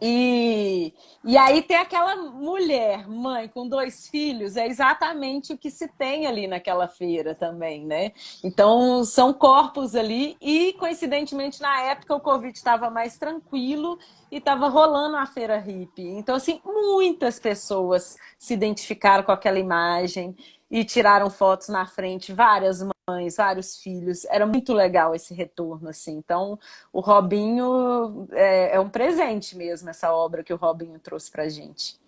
E, e aí tem aquela mulher, mãe, com dois filhos, é exatamente o que se tem ali naquela feira também, né? Então, são corpos ali e, coincidentemente, na época o Covid estava mais tranquilo e estava rolando a feira hippie. Então, assim, muitas pessoas se identificaram com aquela imagem e tiraram fotos na frente, várias mães, vários filhos. Era muito legal esse retorno, assim. Então, o Robinho é, é um presente mesmo, essa obra que o Robinho trouxe pra gente.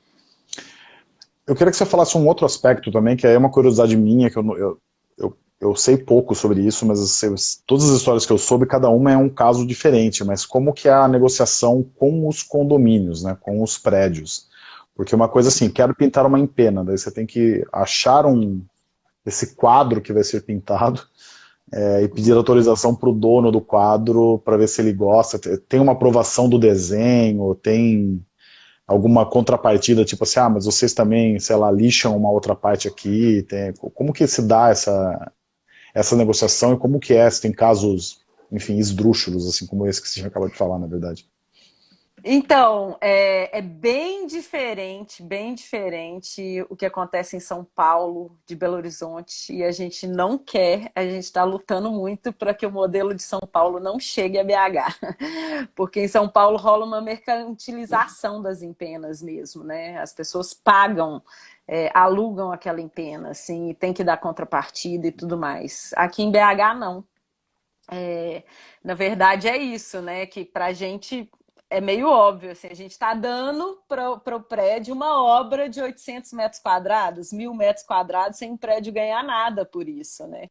Eu queria que você falasse um outro aspecto também, que é uma curiosidade minha, que eu, eu, eu, eu sei pouco sobre isso, mas assim, todas as histórias que eu soube, cada uma é um caso diferente, mas como que é a negociação com os condomínios, né, com os prédios? Porque uma coisa assim, quero pintar uma empena, daí você tem que achar um, esse quadro que vai ser pintado é, e pedir autorização para o dono do quadro para ver se ele gosta. Tem uma aprovação do desenho, tem alguma contrapartida, tipo assim, ah, mas vocês também, sei lá, lixam uma outra parte aqui. Tem, como que se dá essa, essa negociação e como que é, se tem casos, enfim, esdrúxulos, assim como esse que você acabou de falar, na verdade? Então, é, é, bem diferente, bem diferente o que acontece em São Paulo, de Belo Horizonte, e a gente não quer, a gente está lutando muito para que o modelo de São Paulo não chegue a BH, porque em São Paulo rola uma mercantilização das empenas mesmo, né? As pessoas pagam, é, alugam aquela empena, assim, e tem que dar contrapartida e tudo mais. Aqui em BH, não. É, na verdade, é isso, né? Que para a gente é meio óbvio, assim, a gente está dando para o prédio uma obra de 800 metros quadrados, mil metros quadrados, sem o prédio ganhar nada por isso, né?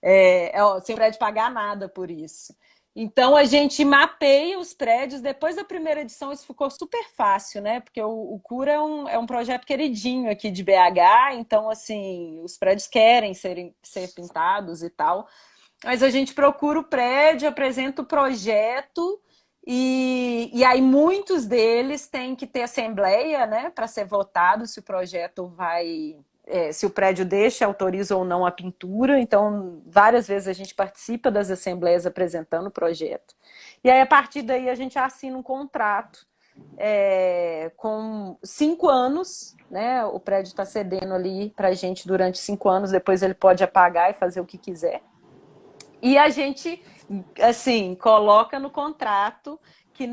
É, é, sem o prédio pagar nada por isso. Então, a gente mapeia os prédios. Depois da primeira edição, isso ficou super fácil, né? Porque o, o Cura é um, é um projeto queridinho aqui de BH, então, assim, os prédios querem serem, ser pintados e tal. Mas a gente procura o prédio, apresenta o projeto e, e aí muitos deles têm que ter assembleia, né, para ser votado se o projeto vai, é, se o prédio deixa, autoriza ou não a pintura. Então, várias vezes a gente participa das assembleias apresentando o projeto. E aí, a partir daí, a gente assina um contrato é, com cinco anos, né? O prédio está cedendo ali para a gente durante cinco anos, depois ele pode apagar e fazer o que quiser. E a gente assim, coloca no contrato que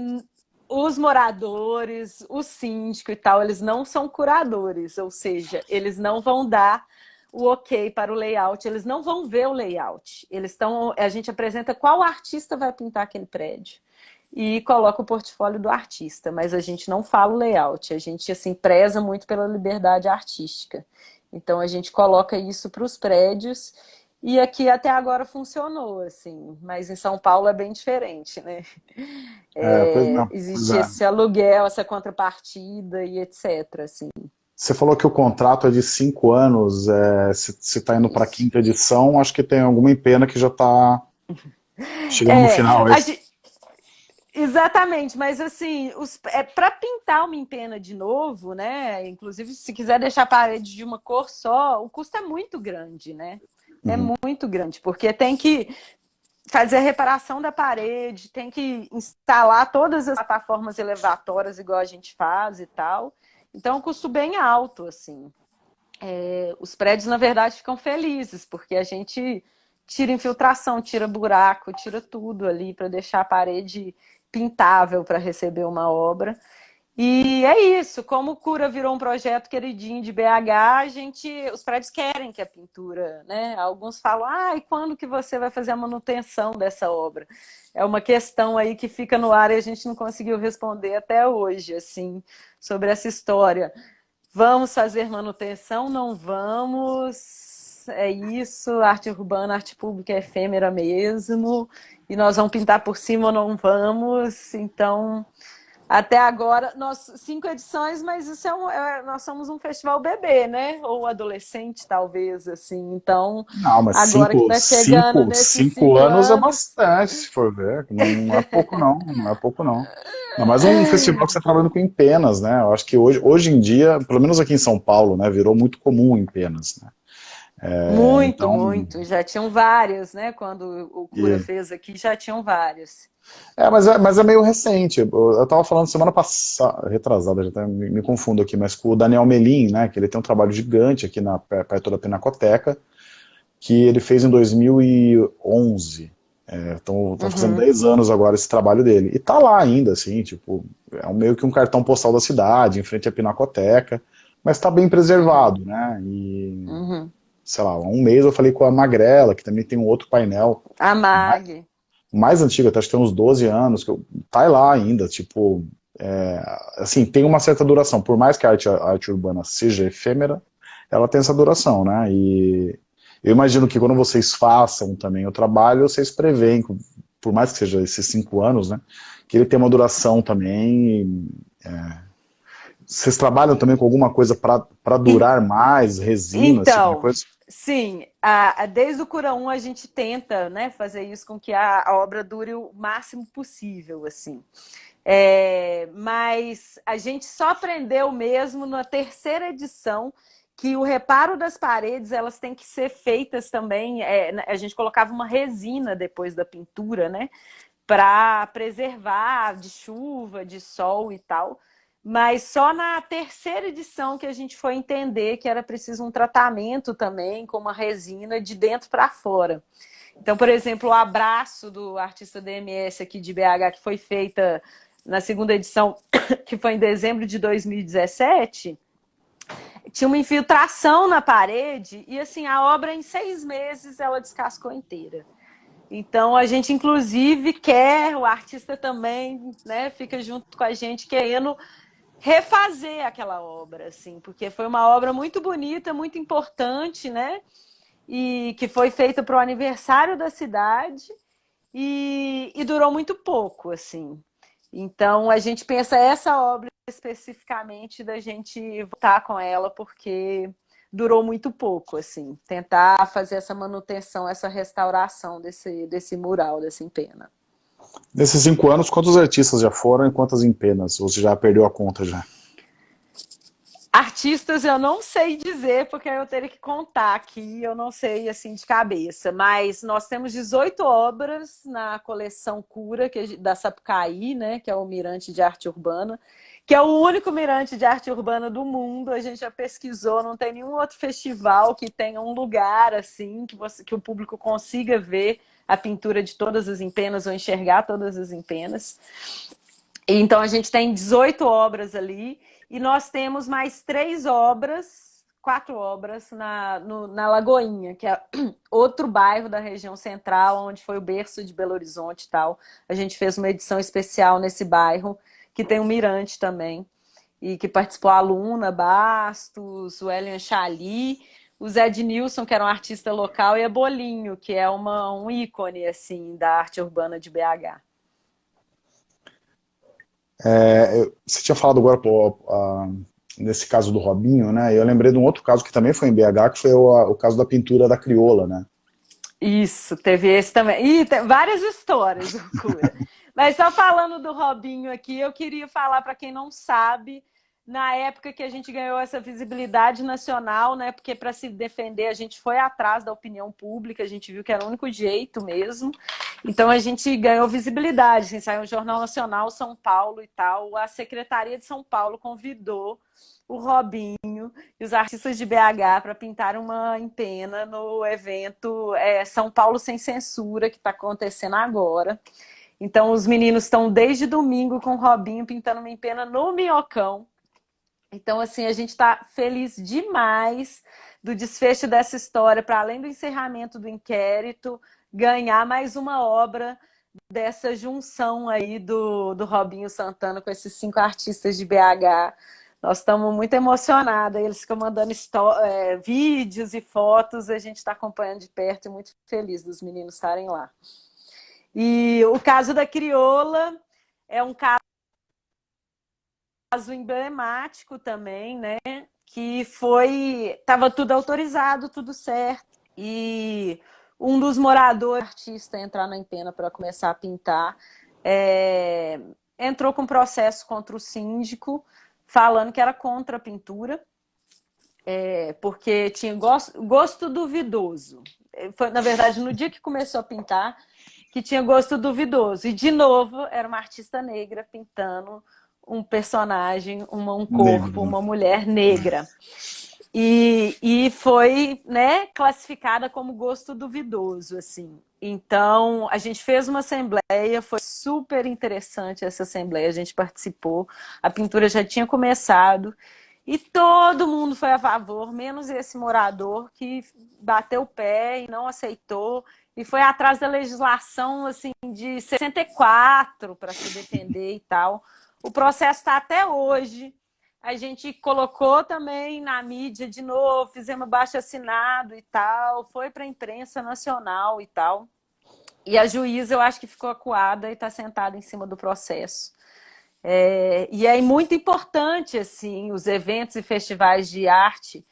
os moradores, o síndico e tal, eles não são curadores, ou seja, eles não vão dar o ok para o layout, eles não vão ver o layout. Eles estão, a gente apresenta qual artista vai pintar aquele prédio e coloca o portfólio do artista, mas a gente não fala o layout, a gente assim preza muito pela liberdade artística. Então a gente coloca isso para os prédios e aqui até agora funcionou, assim, mas em São Paulo é bem diferente, né? É, é, existe é. esse aluguel, essa contrapartida e etc, assim. Você falou que o contrato é de cinco anos, é, se está indo para a quinta edição, acho que tem alguma empena que já está chegando é, no final. É gente, exatamente, mas assim, os, é, para pintar uma empena de novo, né? Inclusive, se quiser deixar a parede de uma cor só, o custo é muito grande, né? É uhum. muito grande, porque tem que fazer a reparação da parede, tem que instalar todas as plataformas elevatórias igual a gente faz e tal. Então, é um custo bem alto, assim. É, os prédios, na verdade, ficam felizes, porque a gente tira infiltração, tira buraco, tira tudo ali para deixar a parede pintável para receber uma obra. E é isso, como o Cura virou um projeto queridinho de BH, a gente, os prédios querem que a pintura, né? Alguns falam, ah, e quando que você vai fazer a manutenção dessa obra? É uma questão aí que fica no ar e a gente não conseguiu responder até hoje, assim, sobre essa história. Vamos fazer manutenção? Não vamos. É isso, arte urbana, arte pública é efêmera mesmo. E nós vamos pintar por cima ou não vamos. Então, até agora, nós cinco edições, mas isso é, um, é nós somos um festival bebê, né? Ou adolescente, talvez, assim. Então, não, mas agora cinco, que tá chegando cinco, nesses cinco, cinco anos, anos, é bastante, se for ver. Não é pouco, não. Não é pouco, não. Não, mas um festival que você está trabalhando com empenas, né? Eu acho que hoje, hoje em dia, pelo menos aqui em São Paulo, né, virou muito comum empenas, né? É, muito, então... muito. Já tinham vários, né? Quando o Cura fez aqui, já tinham vários. É, mas é, mas é meio recente. Eu estava falando semana passada, retrasada, já até me, me, confundo aqui, mas com o Daniel Melim, né, que ele tem um trabalho gigante aqui na, perto da Pinacoteca, que ele fez em 2011. É, então, tá fazendo uhum. 10 anos agora esse trabalho dele. E tá lá ainda, assim, tipo, é meio que um cartão postal da cidade, em frente à Pinacoteca, mas tá bem preservado, né? E, uhum. sei lá, há um mês eu falei com a Magrela, que também tem um outro painel. A Mag mais antiga, acho que tem uns 12 anos, que tá lá ainda, tipo, é, assim, tem uma certa duração, por mais que a arte, a arte urbana seja efêmera, ela tem essa duração, né, e eu imagino que quando vocês façam também o trabalho, vocês preveem, por mais que seja esses cinco anos, né, que ele tem uma duração também, é, vocês trabalham também com alguma coisa para durar mais, resina, então, tipo coisa? Sim, a, a, desde o Cura 1 a gente tenta né, fazer isso com que a, a obra dure o máximo possível, assim. É, mas a gente só aprendeu mesmo na terceira edição que o reparo das paredes elas têm que ser feitas também. É, a gente colocava uma resina depois da pintura, né? Para preservar de chuva, de sol e tal. Mas só na terceira edição que a gente foi entender que era preciso um tratamento também com uma resina de dentro para fora. Então, por exemplo, o abraço do artista DMS aqui de BH, que foi feita na segunda edição, que foi em dezembro de 2017, tinha uma infiltração na parede e assim, a obra em seis meses ela descascou inteira. Então a gente inclusive quer, o artista também né, fica junto com a gente querendo refazer aquela obra, assim, porque foi uma obra muito bonita, muito importante, né? E que foi feita para o aniversário da cidade e, e durou muito pouco, assim. Então a gente pensa essa obra especificamente da gente voltar com ela, porque durou muito pouco, assim. Tentar fazer essa manutenção, essa restauração desse, desse mural, desse empena. Nesses cinco anos, quantos artistas já foram e quantas em penas? Ou você já perdeu a conta já? Artistas eu não sei dizer, porque eu teria que contar aqui, eu não sei assim de cabeça, mas nós temos 18 obras na coleção Cura, que é da Sapucaí, né, que é o Mirante de Arte Urbana, que é o único mirante de arte urbana do mundo, a gente já pesquisou, não tem nenhum outro festival que tenha um lugar assim, que, você, que o público consiga ver a pintura de todas as empenas ou enxergar todas as empenas. Então a gente tem 18 obras ali e nós temos mais três obras, quatro obras na, no, na Lagoinha, que é outro bairro da região central, onde foi o berço de Belo Horizonte e tal. A gente fez uma edição especial nesse bairro, que tem um mirante também, e que participou a Luna Bastos, o Elian Chali, o Zé de Nilson, que era um artista local, e a Bolinho, que é uma, um ícone assim, da arte urbana de BH. É, você tinha falado agora, pô, a, nesse caso do Robinho, né? Eu lembrei de um outro caso que também foi em BH, que foi o, a, o caso da pintura da crioula, né? Isso, teve esse também. Ih, tem várias histórias, Mas só falando do Robinho aqui, eu queria falar para quem não sabe na época que a gente ganhou essa visibilidade nacional, né? Porque para se defender a gente foi atrás da opinião pública, a gente viu que era o único jeito mesmo. Então a gente ganhou visibilidade, assim, saiu o Jornal Nacional São Paulo e tal. A Secretaria de São Paulo convidou o Robinho e os artistas de BH para pintar uma empena no evento é, São Paulo Sem Censura, que está acontecendo agora. Então os meninos estão desde domingo com o Robinho pintando uma empena no Minhocão. Então, assim, a gente está feliz demais do desfecho dessa história, para além do encerramento do inquérito, ganhar mais uma obra dessa junção aí do, do Robinho Santana com esses cinco artistas de BH. Nós estamos muito emocionados, eles ficam mandando é, vídeos e fotos, a gente está acompanhando de perto e muito feliz dos meninos estarem lá. E o caso da Crioula é um caso caso emblemático também, né? Que foi... Estava tudo autorizado, tudo certo. E um dos moradores, artista, entrar na empena para começar a pintar, é, entrou com processo contra o síndico, falando que era contra a pintura, é, porque tinha gosto, gosto duvidoso. Foi, na verdade, no dia que começou a pintar, que tinha gosto duvidoso. E, de novo, era uma artista negra pintando um personagem, uma, um corpo, Negro. uma mulher negra. E, e foi né, classificada como gosto duvidoso, assim. Então, a gente fez uma assembleia, foi super interessante essa assembleia, a gente participou, a pintura já tinha começado, e todo mundo foi a favor, menos esse morador que bateu o pé e não aceitou, e foi atrás da legislação assim de 64 para se defender e tal. O processo está até hoje. A gente colocou também na mídia de novo, fizemos baixo assinado e tal, foi para a imprensa nacional e tal. E a juíza, eu acho que ficou acuada e está sentada em cima do processo. É, e é muito importante, assim, os eventos e festivais de arte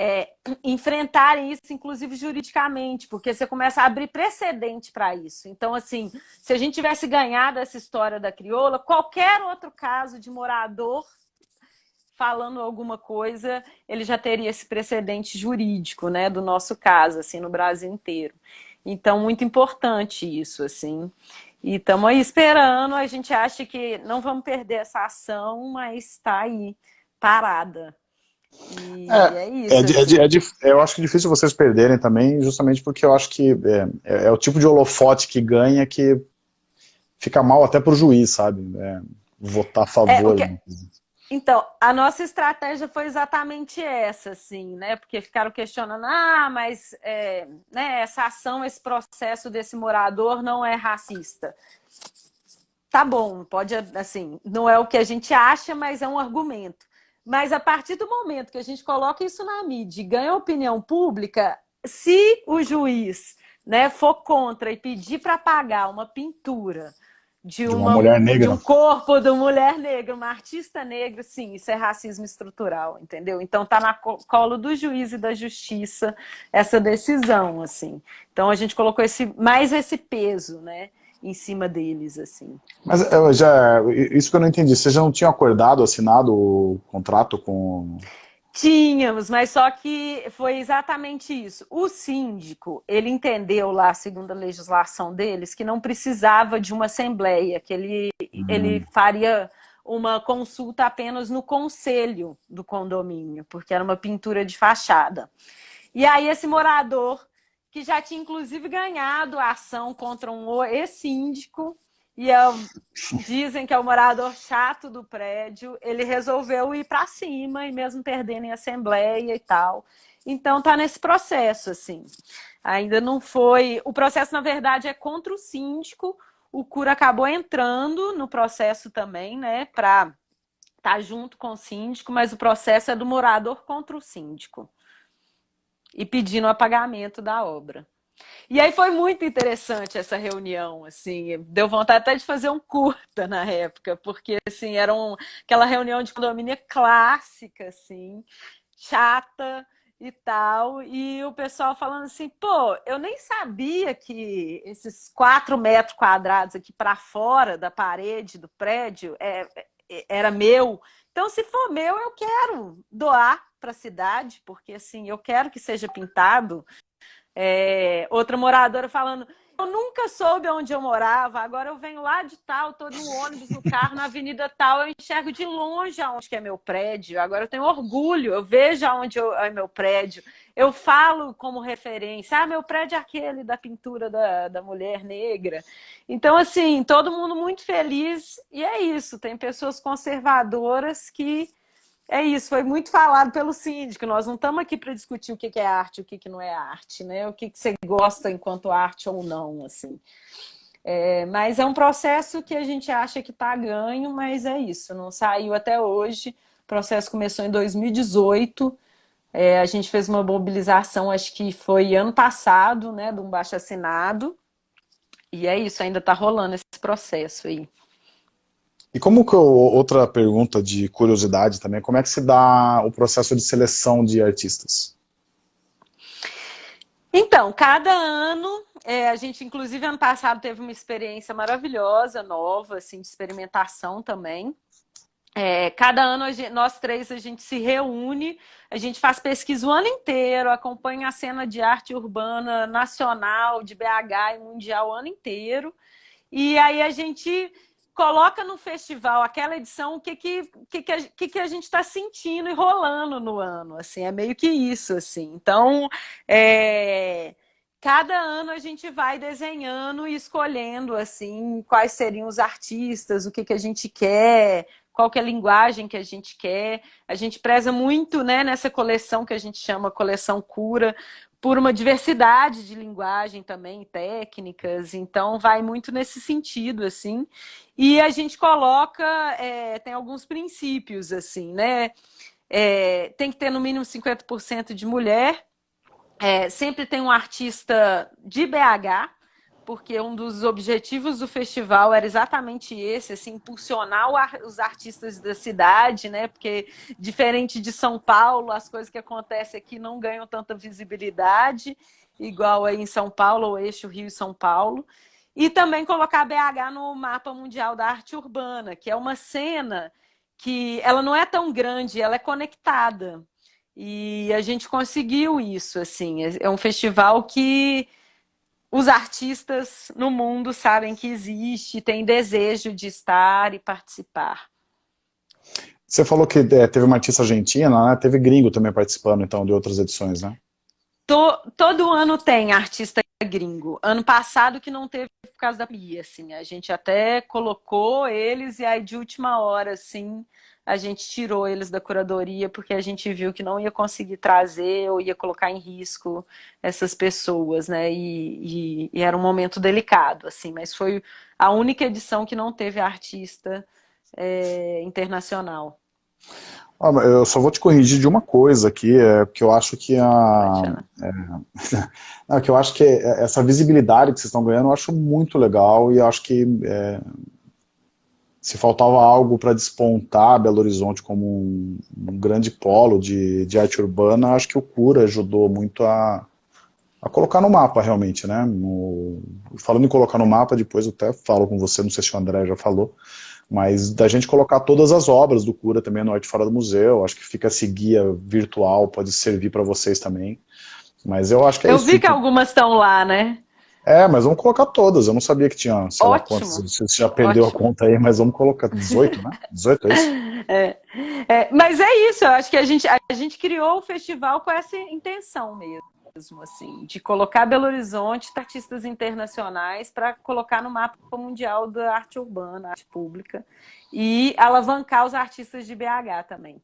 é, enfrentarem isso, inclusive juridicamente, porque você começa a abrir precedente para isso. Então, assim, se a gente tivesse ganhado essa história da crioula, qualquer outro caso de morador falando alguma coisa, ele já teria esse precedente jurídico, né, do nosso caso, assim, no Brasil inteiro. Então, muito importante isso, assim. E estamos aí esperando, a gente acha que não vamos perder essa ação, mas está aí, parada. E é, é isso. É, é assim. é, eu acho que é difícil vocês perderem também, justamente porque eu acho que é, é, é o tipo de holofote que ganha que fica mal até pro juiz, sabe? votar a favor. Que... Então, a nossa estratégia foi exatamente essa, assim, né? Porque ficaram questionando, ah, mas né, essa ação, esse processo desse morador não é racista. Tá bom, pode, assim, não é o que a gente acha, mas é um argumento. Mas a partir do momento que a gente coloca isso na mídia e ganha opinião pública, se o juiz né, for contra e pedir para pagar uma pintura de uma, de uma, mulher negra. De um corpo de uma mulher negra, uma artista negra, sim, isso é racismo estrutural, entendeu? Então tá na colo do juiz e da justiça essa decisão, assim. Então a gente colocou esse, mais esse peso, né? Em cima deles, assim. Mas já, isso que eu não entendi, vocês já não tinham acordado, assinado o contrato com... Tínhamos, mas só que foi exatamente isso. O síndico, ele entendeu lá, segundo a legislação deles, que não precisava de uma assembleia, que ele, hum. ele faria uma consulta apenas no conselho do condomínio, porque era uma pintura de fachada. E aí esse morador que já tinha inclusive ganhado a ação contra um ex-síndico, e é, dizem que é o morador chato do prédio, ele resolveu ir para cima, e mesmo perdendo em assembleia e tal. Então tá nesse processo, assim. Ainda não foi... O processo, na verdade, é contra o síndico, o cura acabou entrando no processo também, né, para estar tá junto com o síndico, mas o processo é do morador contra o síndico. E pedindo o apagamento da obra. E aí foi muito interessante essa reunião, assim, deu vontade até de fazer um curta na época, porque, assim, era um, aquela reunião de condomínio clássica, assim, chata e tal, e o pessoal falando assim, pô, eu nem sabia que esses quatro metros quadrados aqui para fora da parede do prédio é, é, era meu, então se for meu, eu quero doar para a cidade, porque assim, eu quero que seja pintado, é, outra moradora falando, eu nunca soube onde eu morava, agora eu venho lá de tal, estou no ônibus, no carro, na avenida tal, eu enxergo de longe aonde que é meu prédio, agora eu tenho orgulho, eu vejo aonde eu, é meu prédio, eu falo como referência, ah, meu prédio é aquele da pintura da, da mulher negra. Então, assim, todo mundo muito feliz, e é isso, tem pessoas conservadoras que é isso, foi muito falado pelo síndico. Nós não estamos aqui para discutir o que é arte e o que não é arte, né? O que você gosta enquanto arte ou não, assim. É, mas é um processo que a gente acha que está ganho, mas é isso, não saiu até hoje. O processo começou em 2018. É, a gente fez uma mobilização, acho que foi ano passado, né, de um baixo assinado. E é isso, ainda está rolando esse processo aí. E como que, outra pergunta de curiosidade também, como é que se dá o processo de seleção de artistas? Então, cada ano, é, a gente inclusive ano passado teve uma experiência maravilhosa, nova, assim, de experimentação também. É, cada ano, gente, nós três, a gente se reúne, a gente faz pesquisa o ano inteiro, acompanha a cena de arte urbana nacional, de BH e mundial o ano inteiro. E aí a gente coloca no festival aquela edição o que, que, que, que, que a gente está sentindo e rolando no ano, assim, é meio que isso, assim. Então, é, cada ano a gente vai desenhando e escolhendo, assim, quais seriam os artistas, o que, que a gente quer, qual que é a linguagem que a gente quer. A gente preza muito, né, nessa coleção que a gente chama Coleção Cura, por uma diversidade de linguagem também, técnicas, então vai muito nesse sentido, assim. E a gente coloca, é, tem alguns princípios, assim, né? É, tem que ter no mínimo 50% de mulher, é, sempre tem um artista de BH, porque um dos objetivos do festival era exatamente esse, assim, impulsionar os artistas da cidade, né? Porque diferente de São Paulo, as coisas que acontecem aqui não ganham tanta visibilidade, igual aí em São Paulo, o eixo Rio e São Paulo. E também colocar BH no mapa mundial da arte urbana, que é uma cena que ela não é tão grande, ela é conectada. E a gente conseguiu isso, assim. É um festival que os artistas no mundo sabem que existe, têm desejo de estar e participar. Você falou que é, teve uma artista argentina, né? teve gringo também participando então de outras edições, né? todo ano tem artista gringo. Ano passado que não teve por causa da pandemia, assim. A gente até colocou eles e aí de última hora, assim, a gente tirou eles da curadoria porque a gente viu que não ia conseguir trazer ou ia colocar em risco essas pessoas, né? E, e, e era um momento delicado, assim, mas foi a única edição que não teve artista é, internacional. Ah, eu só vou te corrigir de uma coisa aqui, é que eu acho que a. É, não, que eu acho que essa visibilidade que vocês estão ganhando, eu acho muito legal e acho que é, se faltava algo para despontar Belo Horizonte como um, um, grande polo de, de arte urbana, acho que o Cura ajudou muito a, a colocar no mapa realmente, né? No, falando em colocar no mapa, depois eu até falo com você, não sei se o André já falou, mas da gente colocar todas as obras do Cura também no Arte Fora do Museu, acho que fica esse guia virtual, pode servir para vocês também. Mas eu acho que é Eu isso, vi que, algumas estão lá, né? É, mas vamos colocar todas. Eu não sabia que tinha, sei lá quantas. Você já perdeu Ótimo. a conta aí, mas vamos colocar 18, né? 18 é isso? É, é, mas é isso, eu acho que a gente, a gente criou o festival com essa intenção mesmo, assim, de colocar Belo Horizonte, artistas internacionais, para colocar no mapa mundial da arte urbana, arte pública, e alavancar os artistas de BH também.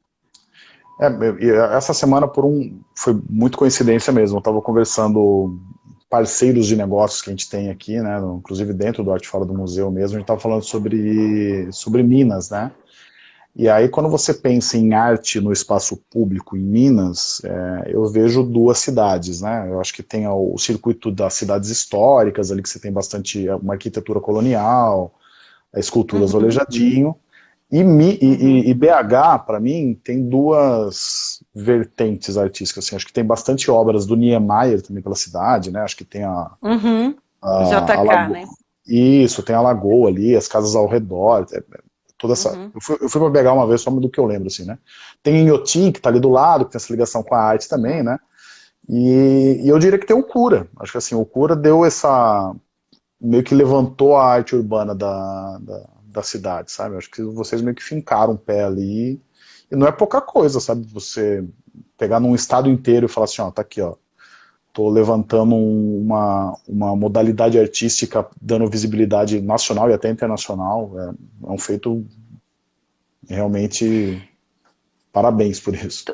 É, essa semana por um foi muito coincidência mesmo. Eu estava conversando parceiros de negócios que a gente tem aqui, né, inclusive dentro do Arte Fora do Museu mesmo, a gente estava falando sobre, sobre Minas, né, E aí, quando você pensa em arte no espaço público em Minas, é, eu vejo duas cidades, né? Eu acho que tem o circuito das cidades históricas, ali que você tem bastante é, uma arquitetura colonial, esculturas uhum. olejadinho, e, Mi, e, uhum. e, BH, para mim, tem duas vertentes artísticas. Assim, acho que tem bastante obras do Niemeyer também pela cidade, né? Acho que tem a... Uhum. a JK, a né? Isso, tem a Lagoa ali, as casas ao redor, é, toda essa... Uhum. Eu, fui, eu fui pra BH uma vez, só do que eu lembro, assim, né? Tem Inhotim, que tá ali do lado, que tem essa ligação com a arte também, né? E, e eu diria que tem o Cura. Acho que assim, o Cura deu essa... meio que levantou a arte urbana da, da, da cidade, sabe? Acho que vocês meio que fincaram o pé ali. E não é pouca coisa, sabe? Você pegar num estado inteiro e falar assim, ó, tá aqui, ó. Tô levantando uma, uma modalidade artística dando visibilidade nacional e até internacional. É, é um feito realmente parabéns por isso.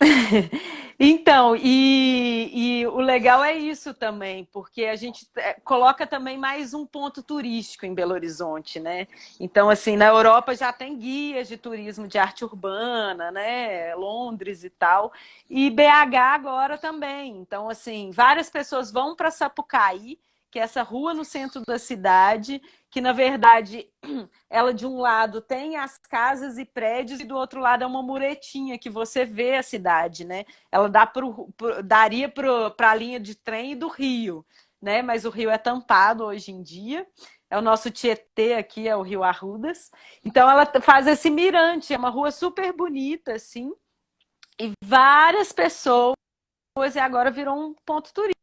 Então, e, e, o legal é isso também, porque a gente é, coloca também mais um ponto turístico em Belo Horizonte, né? Então, assim, na Europa já tem guias de turismo de arte urbana, né? Londres e tal, e BH agora também. Então, assim, várias pessoas vão para Sapucaí, que é essa rua no centro da cidade, que na verdade ela de um lado tem as casas e prédios e do outro lado é uma muretinha que você vê a cidade, né? Ela dá pro, pro, daria para a linha de trem do Rio, né? Mas o Rio é tampado hoje em dia. É o nosso Tietê aqui, é o Rio Arrudas. Então ela faz esse mirante, é uma rua super bonita, assim. E várias pessoas, e agora virou um ponto turístico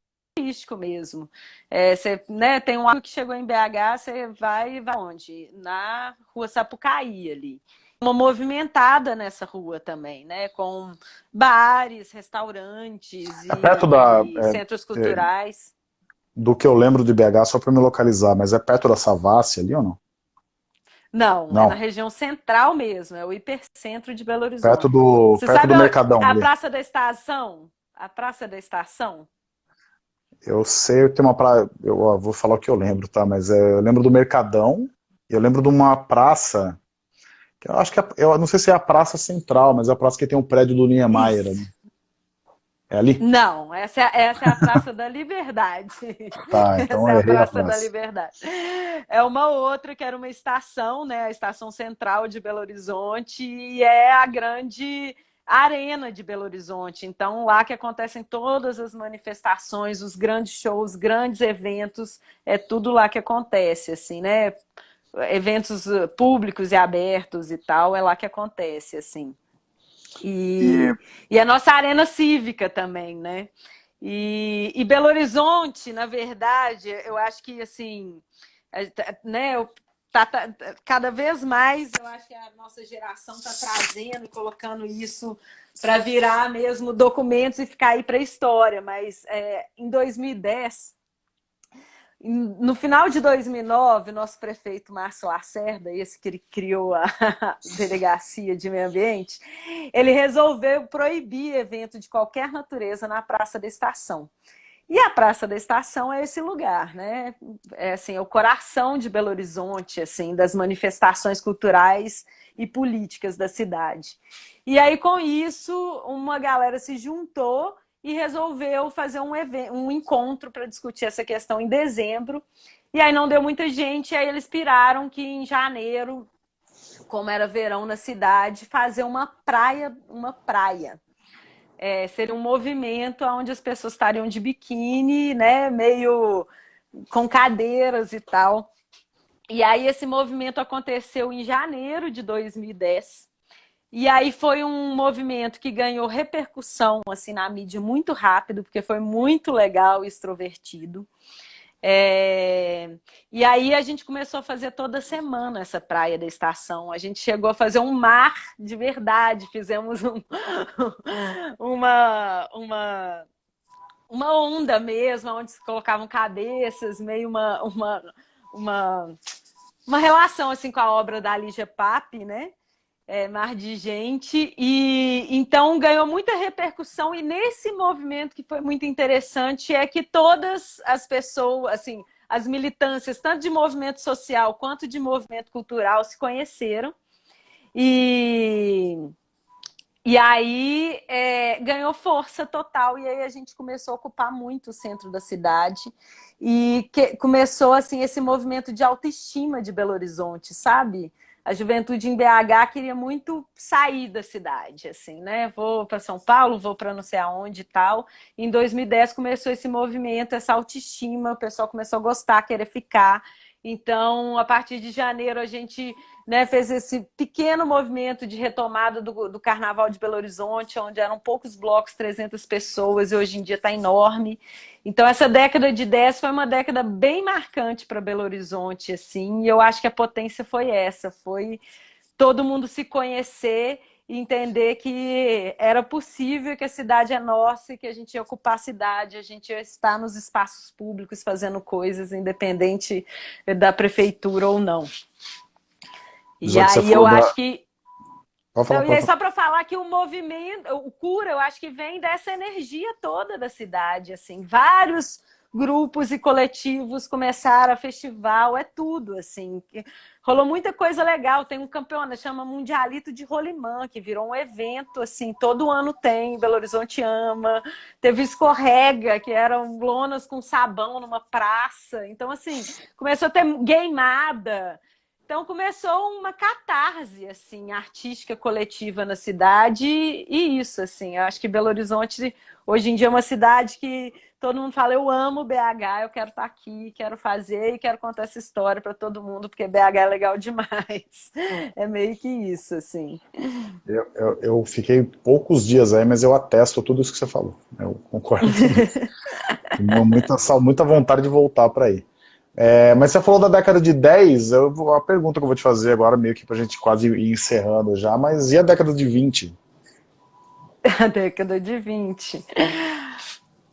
turístico mesmo. É, você, né, tem um amigo que chegou em BH, você vai, vai onde? Na rua Sapucaí ali. Uma movimentada nessa rua também, né? Com bares, restaurantes é perto da, e é, centros culturais. É, do que eu lembro de BH, só para me localizar, mas é perto da Savassi ali ou não? Não, não, é na região central mesmo, é o hipercentro de Belo Horizonte. Perto do, Você perto do Mercadão. A, a Praça da Estação? A Praça da Estação? Eu sei, eu tenho uma praia, eu ó, vou falar o que eu lembro, tá? Mas é, eu lembro do Mercadão, eu lembro de uma praça, que eu acho que é, eu não sei se é a Praça Central, mas é a praça que tem o um prédio do Niemeyer ali. É ali? Não, essa é, essa é a Praça da Liberdade. Tá, então essa é a Praça, a praça da Liberdade. É uma outra que era uma estação, né? A estação central de Belo Horizonte, e é a grande Arena de Belo Horizonte. Então, lá que acontecem todas as manifestações, os grandes shows, grandes eventos, é tudo lá que acontece, assim, né? Eventos uh, públicos e abertos e tal, é lá que acontece, assim. E, e... e a nossa arena cívica também, né? E, e Belo Horizonte, na verdade, eu acho que, assim, né, eu Tá, tá, cada vez mais, eu acho que a nossa geração está trazendo e colocando isso para virar mesmo documentos e ficar aí para a história. Mas é, em 2010, no final de 2009, nosso prefeito Márcio Lacerda, esse que ele criou a Delegacia de Meio Ambiente, ele resolveu proibir evento de qualquer natureza na Praça da Estação. E a Praça da Estação é esse lugar, né? É assim, é o coração de Belo Horizonte, assim, das manifestações culturais e políticas da cidade. E aí, com isso, uma galera se juntou e resolveu fazer um, evento, um encontro para discutir essa questão em dezembro. E aí não deu muita gente, aí eles piraram que em janeiro, como era verão na cidade, fazer uma praia, uma praia é, seria um movimento onde as pessoas estariam de biquíni, né, meio com cadeiras e tal. E aí esse movimento aconteceu em janeiro de 2010. E aí foi um movimento que ganhou repercussão assim na mídia muito rápido, porque foi muito legal e extrovertido. É... E aí a gente começou a fazer toda semana essa praia da estação. A gente chegou a fazer um mar de verdade. Fizemos um... uma, uma, uma onda mesmo, onde se colocavam cabeças, meio uma, uma, uma, uma relação assim com a obra da Lígia Pape, né? É, mar de gente, e então ganhou muita repercussão, e nesse movimento que foi muito interessante é que todas as pessoas, assim, as militâncias, tanto de movimento social quanto de movimento cultural, se conheceram, E, e aí é, ganhou força total. E aí a gente começou a ocupar muito o centro da cidade. E que, começou assim esse movimento de autoestima de Belo Horizonte, sabe? A juventude em BH queria muito sair da cidade, assim, né? Vou para São Paulo, vou para não sei aonde e tal. Em 2010 começou esse movimento, essa autoestima, o pessoal começou a gostar, querer ficar. Então, a partir de janeiro, a gente né, fez esse pequeno movimento de retomada do, do, Carnaval de Belo Horizonte, onde eram poucos blocos, 300 pessoas, e hoje em dia está enorme. Então, essa década de 10 foi uma década bem marcante para Belo Horizonte, assim, e eu acho que a potência foi essa, foi todo mundo se conhecer entender que era possível que a cidade é nossa e que a gente ia ocupar a cidade, a gente ia estar nos espaços públicos fazendo coisas, independente da prefeitura ou não. E aí eu da... acho que... Falar, então, e aí, só para falar que o movimento, o cura, eu acho que vem dessa energia toda da cidade, assim, vários grupos e coletivos começaram a festival, é tudo, assim. Rolou muita coisa legal, tem um campeonato, chama Mundialito de Rolimã, que virou um evento, assim, todo ano tem, Belo Horizonte ama. Teve Escorrega, que eram lonas com sabão numa praça. Então, assim, começou a ter gameada. Então começou uma catarse assim, artística coletiva na cidade e isso, assim, eu acho que Belo Horizonte hoje em dia é uma cidade que todo mundo fala, eu amo BH, eu quero estar aqui, quero fazer e quero contar essa história para todo mundo, porque BH é legal demais. É meio que isso, assim. Eu, eu, eu fiquei poucos dias aí, mas eu atesto tudo isso que você falou. Eu concordo. Muita, muita vontade de voltar para aí. É, mas você falou da década de 10, eu, a pergunta que eu vou te fazer agora, meio que pra gente quase ir encerrando já, mas e a década de 20? A década de 20.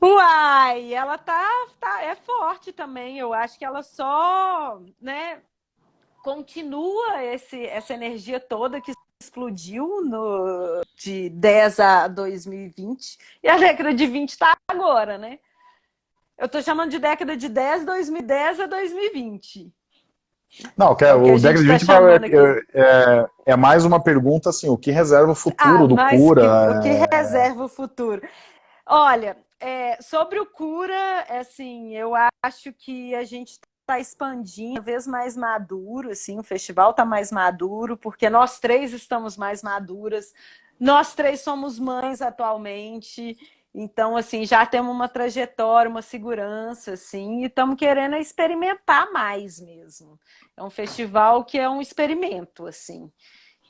Uai, ela tá, tá, é forte também, eu acho que ela só, né, continua esse, essa energia toda que explodiu no, de 10 a 2020, e a década de 20 tá agora, né? Eu estou chamando de década de 10, 2010 a 2020. Não, que é, o, o década de 20 tá é, é, é, mais uma pergunta assim, o que reserva o futuro ah, do Cura? Que, o que reserva o futuro? Olha, é, sobre o Cura, assim, eu acho que a gente está expandindo, cada vez mais maduro, assim, o festival está mais maduro, porque nós três estamos mais maduras, nós três somos mães atualmente, então, assim, já temos uma trajetória, uma segurança, assim, e estamos querendo experimentar mais mesmo. É um festival que é um experimento, assim.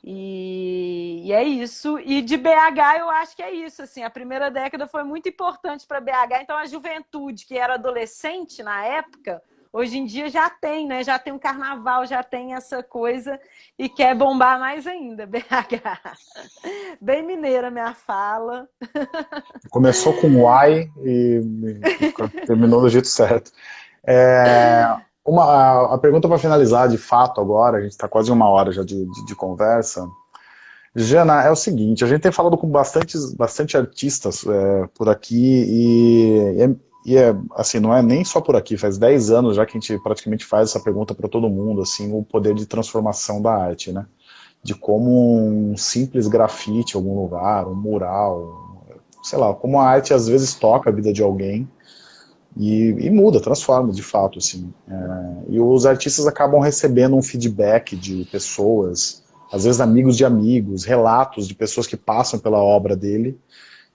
E, e, é isso. E de BH eu acho que é isso. Assim, a primeira década foi muito importante para BH. Então a juventude que era adolescente na época hoje em dia já tem, né? Já tem um carnaval, já tem essa coisa e quer bombar mais ainda, BH. Bem mineira minha fala. Começou com Y e terminou do jeito certo. É, uma, a pergunta para finalizar de fato agora, a gente está quase uma hora já de, de, de conversa. Jana, é o seguinte, a gente tem falado com bastante, bastante artistas é, por aqui e, é, e é, assim, não é nem só por aqui, faz 10 anos já que a gente praticamente faz essa pergunta para todo mundo, assim, o poder de transformação da arte, né? De como um simples grafite em algum lugar, um mural, sei lá, como a arte às vezes toca a vida de alguém e, e muda, transforma de fato, assim. É, e os artistas acabam recebendo um feedback de pessoas, às vezes amigos de amigos, relatos de pessoas que passam pela obra dele,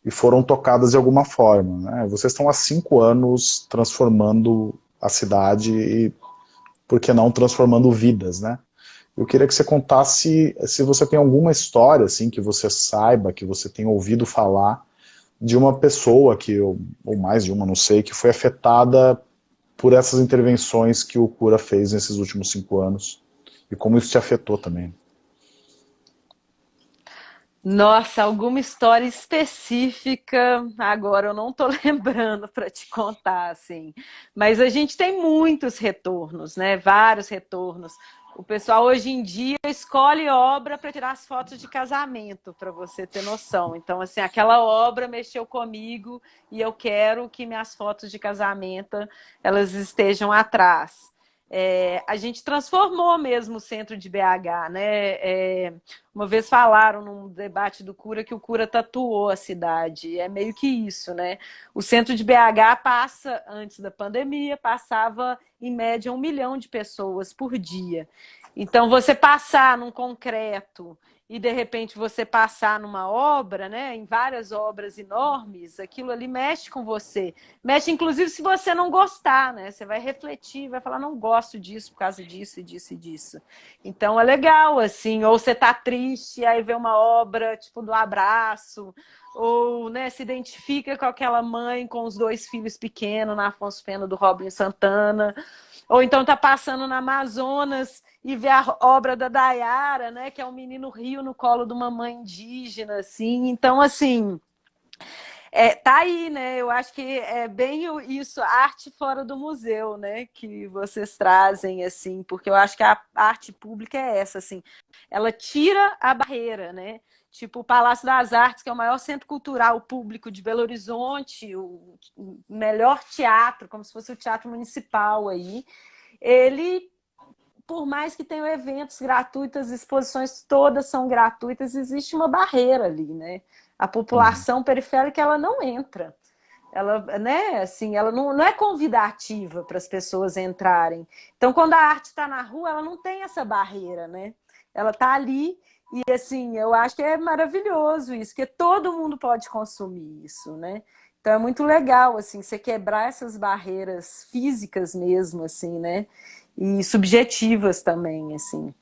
e foram tocadas de alguma forma. Né? Vocês estão há cinco anos transformando a cidade e, por que não, transformando vidas, né? Eu queria que você contasse se você tem alguma história, assim, que você saiba, que você tenha ouvido falar de uma pessoa, que, ou mais de uma, não sei, que foi afetada por essas intervenções que o Cura fez nesses últimos cinco anos, e como isso te afetou também. Nossa, alguma história específica, agora eu não estou lembrando para te contar, assim. Mas a gente tem muitos retornos, né? Vários retornos. O pessoal hoje em dia escolhe obra para tirar as fotos de casamento, para você ter noção. Então, assim, aquela obra mexeu comigo e eu quero que minhas fotos de casamento elas estejam atrás. É, a gente transformou mesmo o centro de BH, né? É, uma vez falaram num debate do Cura que o Cura tatuou a cidade, é meio que isso, né? O centro de BH passa, antes da pandemia, passava em média um milhão de pessoas por dia. Então, você passar num concreto e de repente você passar numa obra, né, em várias obras enormes, aquilo ali mexe com você. Mexe inclusive se você não gostar, né? Você vai refletir, vai falar não gosto disso por causa disso e disso e disso. Então é legal assim, ou você tá triste, aí vê uma obra tipo do abraço, ou né, se identifica com aquela mãe com os dois filhos pequenos na Afonso Pena do Robin Santana ou então tá passando na Amazonas e vê a obra da Dayara, né, que é um menino rio no colo de uma mãe indígena, assim. Então, assim, é, tá aí, né? Eu acho que é bem isso, arte fora do museu, né? Que vocês trazem, assim, porque eu acho que a arte pública é essa, assim. Ela tira a barreira, né? Tipo o Palácio das Artes, que é o maior centro cultural público de Belo Horizonte, o melhor teatro, como se fosse o teatro municipal aí, ele, por mais que tenha eventos gratuitos, exposições todas são gratuitas, existe uma barreira ali, né? A população uhum. periférica, ela não entra. Ela, né, assim, ela não, não é convidativa para as pessoas entrarem. Então, quando a arte está na rua, ela não tem essa barreira, né? Ela está ali e assim, eu acho que é maravilhoso isso, que todo mundo pode consumir isso, né? Então é muito legal, assim, você quebrar essas barreiras físicas mesmo, assim, né? E subjetivas também, assim.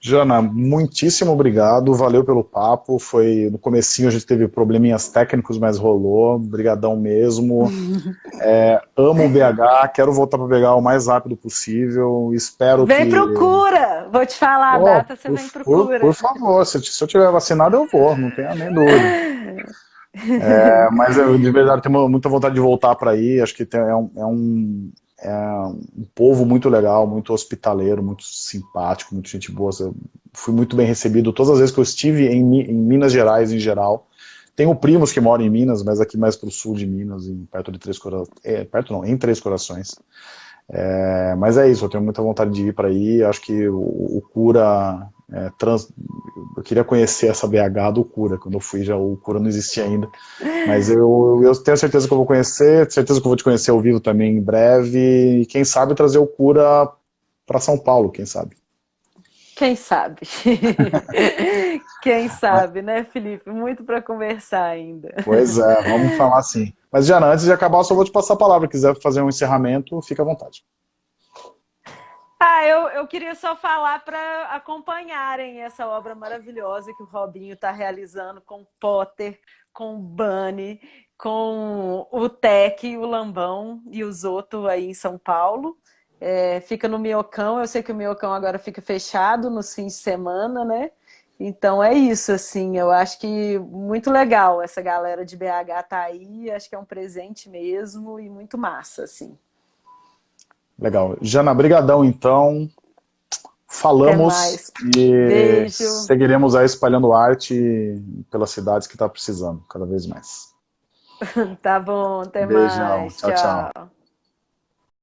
Jana, muitíssimo obrigado, valeu pelo papo, foi no comecinho a gente teve probleminhas técnicos, mas rolou, Obrigadão mesmo. é, amo o BH, quero voltar para o BH o mais rápido possível, espero vem que... Vem procura, vou te falar oh, a data, você por, vem procura. Por, por favor, se, se, eu tiver vacinado eu vou, não tenha nem dúvida. É, mas eu de verdade tenho muita vontade de voltar para aí, acho que tem, é um, é um é um povo muito legal, muito hospitaleiro, muito simpático, muito gente boa. Eu fui muito bem recebido todas as vezes que eu estive em, em Minas Gerais em geral. Tenho primos que moram em Minas, mas aqui mais para o sul de Minas, em, perto de Três Corações. É, perto não, em Três Corações. É, mas é isso, eu tenho muita vontade de ir para aí. Acho que o, o Cura é, trans, eu queria conhecer essa BH do Cura, quando eu fui já o Cura não existia ainda, mas eu, eu tenho certeza que eu vou conhecer, certeza que eu vou te conhecer ao vivo também em breve, e quem sabe trazer o Cura para São Paulo, quem sabe. Quem sabe? quem sabe, né, Felipe? Muito para conversar ainda. Pois é, vamos falar sim. Mas, Diana, antes de acabar, eu só vou te passar a palavra. Se quiser fazer um encerramento, fica à vontade. Ah, eu, eu queria só falar para acompanharem essa obra maravilhosa que o Robinho está realizando com Potter, com Bunny, com o Tec, o Lambão e os outros aí em São Paulo. É, fica no Miocão, eu sei que o Miocão agora fica fechado no fim de semana, né? Então é isso, assim, eu acho que muito legal essa galera de BH tá aí, acho que é um presente mesmo e muito massa, assim. Legal. Jana, brigadão então. Falamos e Beijo. seguiremos aí espalhando arte pelas cidades que está precisando, cada vez mais. tá bom, até Beijão. mais. tchau. tchau. tchau.